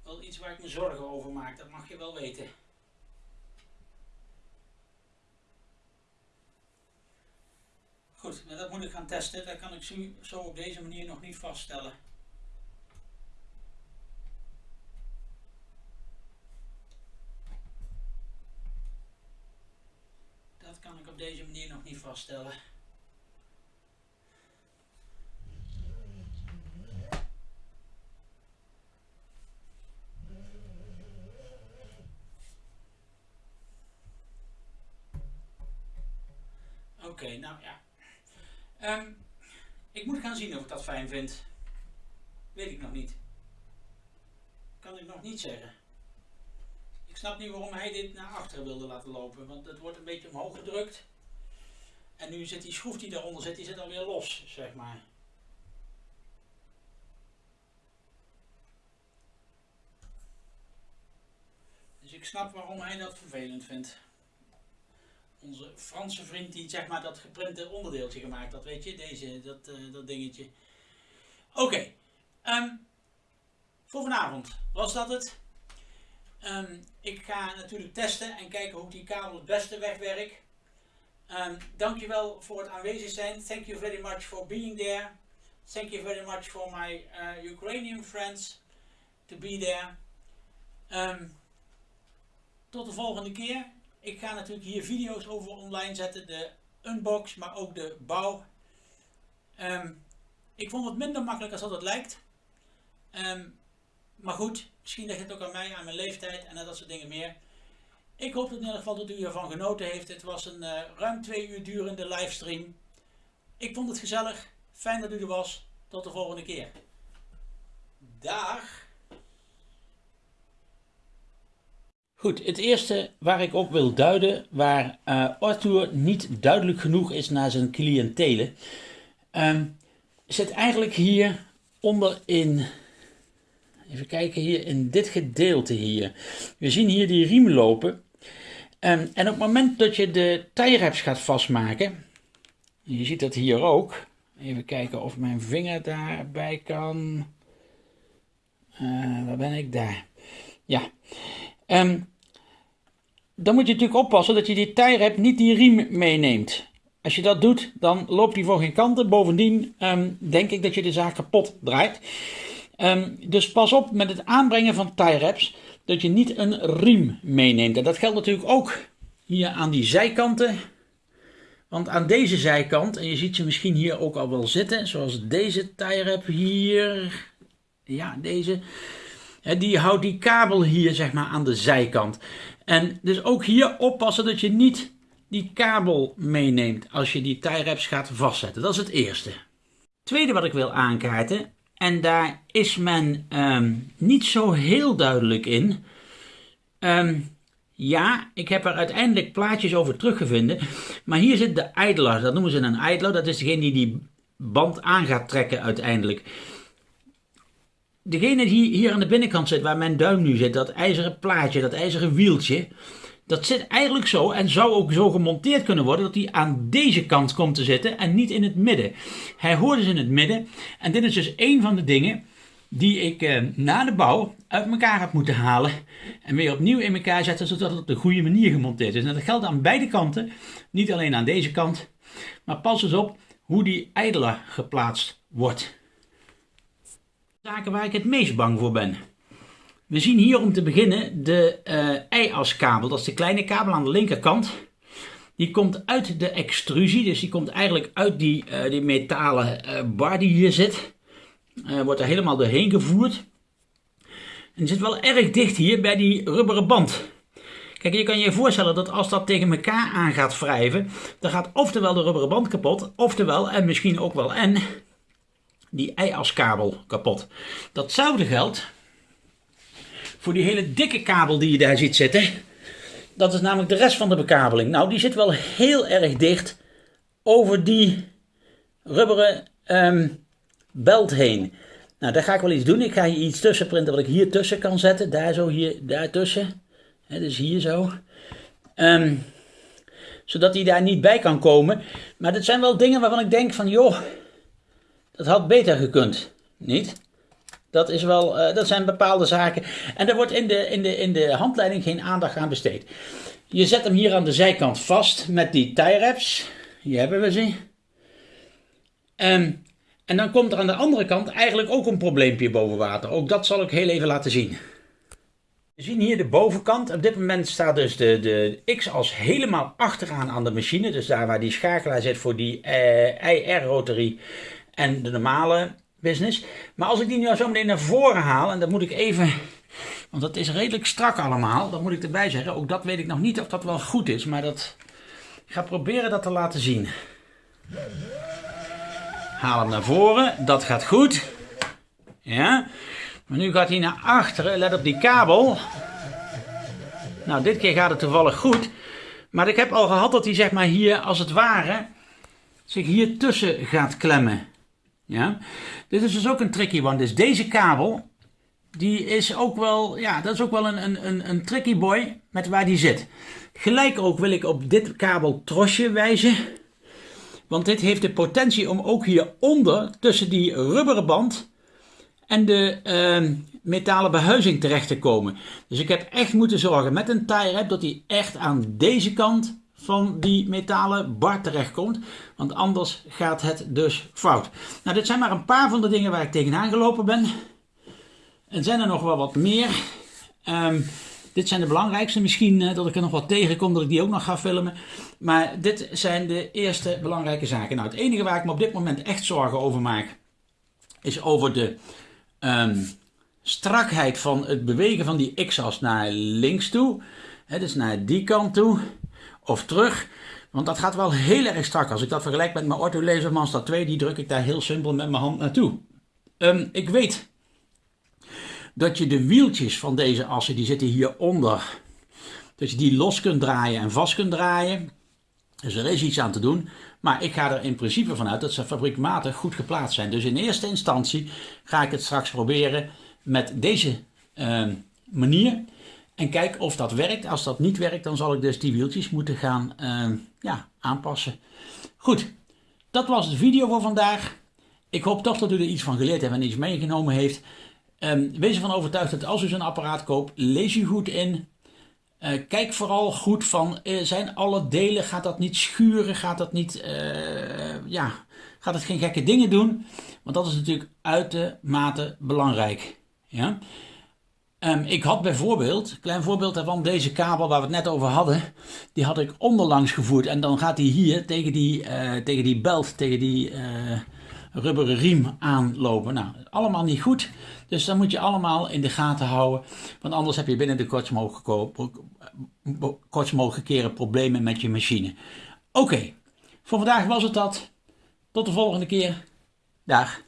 wel iets waar ik me zorgen over maak. Dat mag je wel weten. Goed, dat moet ik gaan testen. Dat kan ik zo op deze manier nog niet vaststellen. Dat kan ik op deze manier nog niet vaststellen. Oké, nou ja. Um, ik moet gaan zien of ik dat fijn vind. Weet ik nog niet. Kan ik nog niet zeggen. Ik snap niet waarom hij dit naar achteren wilde laten lopen. Want het wordt een beetje omhoog gedrukt. En nu zit die schroef die daaronder zit, die zit alweer los, zeg maar. Dus ik snap waarom hij dat vervelend vindt onze Franse vriend die zeg maar dat geprinte onderdeeltje gemaakt had, weet je, deze, dat, uh, dat dingetje. Oké, Ehm, voor vanavond was dat het. Um, ik ga natuurlijk testen en kijken hoe die kabel het beste wegwerk. Um, dankjewel voor het aanwezig zijn. Thank you very much for being there. Thank you very much for my uh, Ukrainian friends to be there. Tot de volgende keer. Ik ga natuurlijk hier video's over online zetten. De unbox, maar ook de bouw. Um, ik vond het minder makkelijk als dat het lijkt. Um, maar goed, misschien ligt het ook aan mij, aan mijn leeftijd en dat soort dingen meer. Ik hoop dat in ieder geval dat u ervan genoten heeft. Het was een uh, ruim twee uur durende livestream. Ik vond het gezellig. Fijn dat u er was. Tot de volgende keer. Dag. Goed, het eerste waar ik op wil duiden, waar uh, Arthur niet duidelijk genoeg is naar zijn cliëntelen, um, zit eigenlijk hier onder in, even kijken hier, in dit gedeelte hier. We zien hier die riem lopen. Um, en op het moment dat je de tie gaat vastmaken, je ziet dat hier ook, even kijken of mijn vinger daarbij kan. Uh, waar ben ik daar? Ja. Um, dan moet je natuurlijk oppassen dat je die tie niet die riem meeneemt. Als je dat doet, dan loopt die voor geen kanten. Bovendien um, denk ik dat je de zaak kapot draait. Um, dus pas op met het aanbrengen van tie wraps dat je niet een riem meeneemt. En dat geldt natuurlijk ook hier aan die zijkanten. Want aan deze zijkant, en je ziet ze misschien hier ook al wel zitten, zoals deze tie wrap hier. Ja, deze. Die houdt die kabel hier zeg maar aan de zijkant. En dus ook hier oppassen dat je niet die kabel meeneemt als je die tie wraps gaat vastzetten. Dat is het eerste. Tweede wat ik wil aankaarten, en daar is men um, niet zo heel duidelijk in. Um, ja, ik heb er uiteindelijk plaatjes over teruggevonden. Maar hier zit de idler, dat noemen ze een idler. Dat is degene die die band aan gaat trekken uiteindelijk. Degene die hier aan de binnenkant zit, waar mijn duim nu zit, dat ijzeren plaatje, dat ijzeren wieltje, dat zit eigenlijk zo en zou ook zo gemonteerd kunnen worden dat hij aan deze kant komt te zitten en niet in het midden. Hij hoort dus in het midden en dit is dus een van de dingen die ik eh, na de bouw uit elkaar heb moeten halen en weer opnieuw in elkaar zetten zodat het op de goede manier gemonteerd is. En dat geldt aan beide kanten, niet alleen aan deze kant, maar pas eens op hoe die idler geplaatst wordt zaken waar ik het meest bang voor ben. We zien hier om te beginnen de uh, ei-askabel. Dat is de kleine kabel aan de linkerkant. Die komt uit de extrusie, dus die komt eigenlijk uit die, uh, die metalen uh, bar die hier zit. wordt er helemaal doorheen gevoerd. En zit wel erg dicht hier bij die rubberen band. Kijk, je kan je voorstellen dat als dat tegen elkaar aan gaat wrijven, dan gaat oftewel de rubberen band kapot, oftewel, en misschien ook wel en, die ei-askabel kapot. Datzelfde geldt voor die hele dikke kabel die je daar ziet zitten. Dat is namelijk de rest van de bekabeling. Nou, die zit wel heel erg dicht over die rubberen um, belt heen. Nou, daar ga ik wel iets doen. Ik ga hier iets tussen printen wat ik hier tussen kan zetten. Daar zo, hier, daar tussen. dus hier zo. Um, zodat die daar niet bij kan komen. Maar dat zijn wel dingen waarvan ik denk van, joh, dat had beter gekund, niet? Dat, is wel, uh, dat zijn bepaalde zaken. En daar wordt in de, in, de, in de handleiding geen aandacht aan besteed. Je zet hem hier aan de zijkant vast met die tie wraps. Hier hebben we ze. Um, en dan komt er aan de andere kant eigenlijk ook een probleempje boven water. Ook dat zal ik heel even laten zien. We zien hier de bovenkant. Op dit moment staat dus de, de X-as helemaal achteraan aan de machine. Dus daar waar die schakelaar zit voor die uh, IR-rotorie en de normale business. Maar als ik die nu zo meteen naar voren haal, en dat moet ik even, want dat is redelijk strak allemaal, dat moet ik erbij zeggen. Ook dat weet ik nog niet of dat wel goed is, maar dat, ik ga proberen dat te laten zien. Haal hem naar voren, dat gaat goed. Ja, maar nu gaat hij naar achteren, let op die kabel. Nou, dit keer gaat het toevallig goed. Maar ik heb al gehad dat hij zeg maar hier als het ware zich hier tussen gaat klemmen. Ja? Dit is dus ook een tricky one. Dus deze kabel, die is ook wel, ja, dat is ook wel een, een, een tricky boy met waar die zit. Gelijk ook wil ik op dit kabeltrosje wijzen. Want dit heeft de potentie om ook hieronder, tussen die rubberen band en de uh, metalen behuizing terecht te komen. Dus ik heb echt moeten zorgen met een tie wrap dat hij echt aan deze kant van die metalen bar terechtkomt. Want anders gaat het dus fout. Nou, dit zijn maar een paar van de dingen waar ik tegenaan gelopen ben. Er zijn er nog wel wat meer. Um, dit zijn de belangrijkste. Misschien uh, dat ik er nog wat tegenkom dat ik die ook nog ga filmen. Maar dit zijn de eerste belangrijke zaken. Nou, het enige waar ik me op dit moment echt zorgen over maak, is over de um, strakheid van het bewegen van die x-as naar links toe. He, dus naar die kant toe of terug. Want dat gaat wel heel erg strak. Als ik dat vergelijk met mijn Ortho Laser Master 2, die druk ik daar heel simpel met mijn hand naartoe. Um, ik weet dat je de wieltjes van deze assen, die zitten hieronder. Dat je die los kunt draaien en vast kunt draaien. Dus er is iets aan te doen. Maar ik ga er in principe vanuit dat ze fabriekmatig goed geplaatst zijn. Dus in eerste instantie ga ik het straks proberen met deze uh, manier. En kijk of dat werkt. Als dat niet werkt, dan zal ik dus die wieltjes moeten gaan uh, ja, aanpassen. Goed, dat was de video voor vandaag. Ik hoop toch dat u er iets van geleerd hebt en iets meegenomen heeft. Um, wees ervan overtuigd dat als u zo'n apparaat koopt, lees u goed in. Uh, kijk vooral goed van, uh, zijn alle delen, gaat dat niet schuren, gaat dat niet, ja, gaat het geen gekke dingen doen? Want dat is natuurlijk uitermate belangrijk. Ja? Um, ik had bijvoorbeeld, klein voorbeeld daarvan, deze kabel waar we het net over hadden, die had ik onderlangs gevoerd. En dan gaat hij hier tegen die, tegen die belt, tegen die rubberen riem aanlopen. Nou, allemaal niet goed. Dus dat moet je allemaal in de gaten houden. Want anders heb je binnen de kortst mogelijke keren problemen met je machine. Oké, voor vandaag was het dat. Tot de volgende keer. Dag.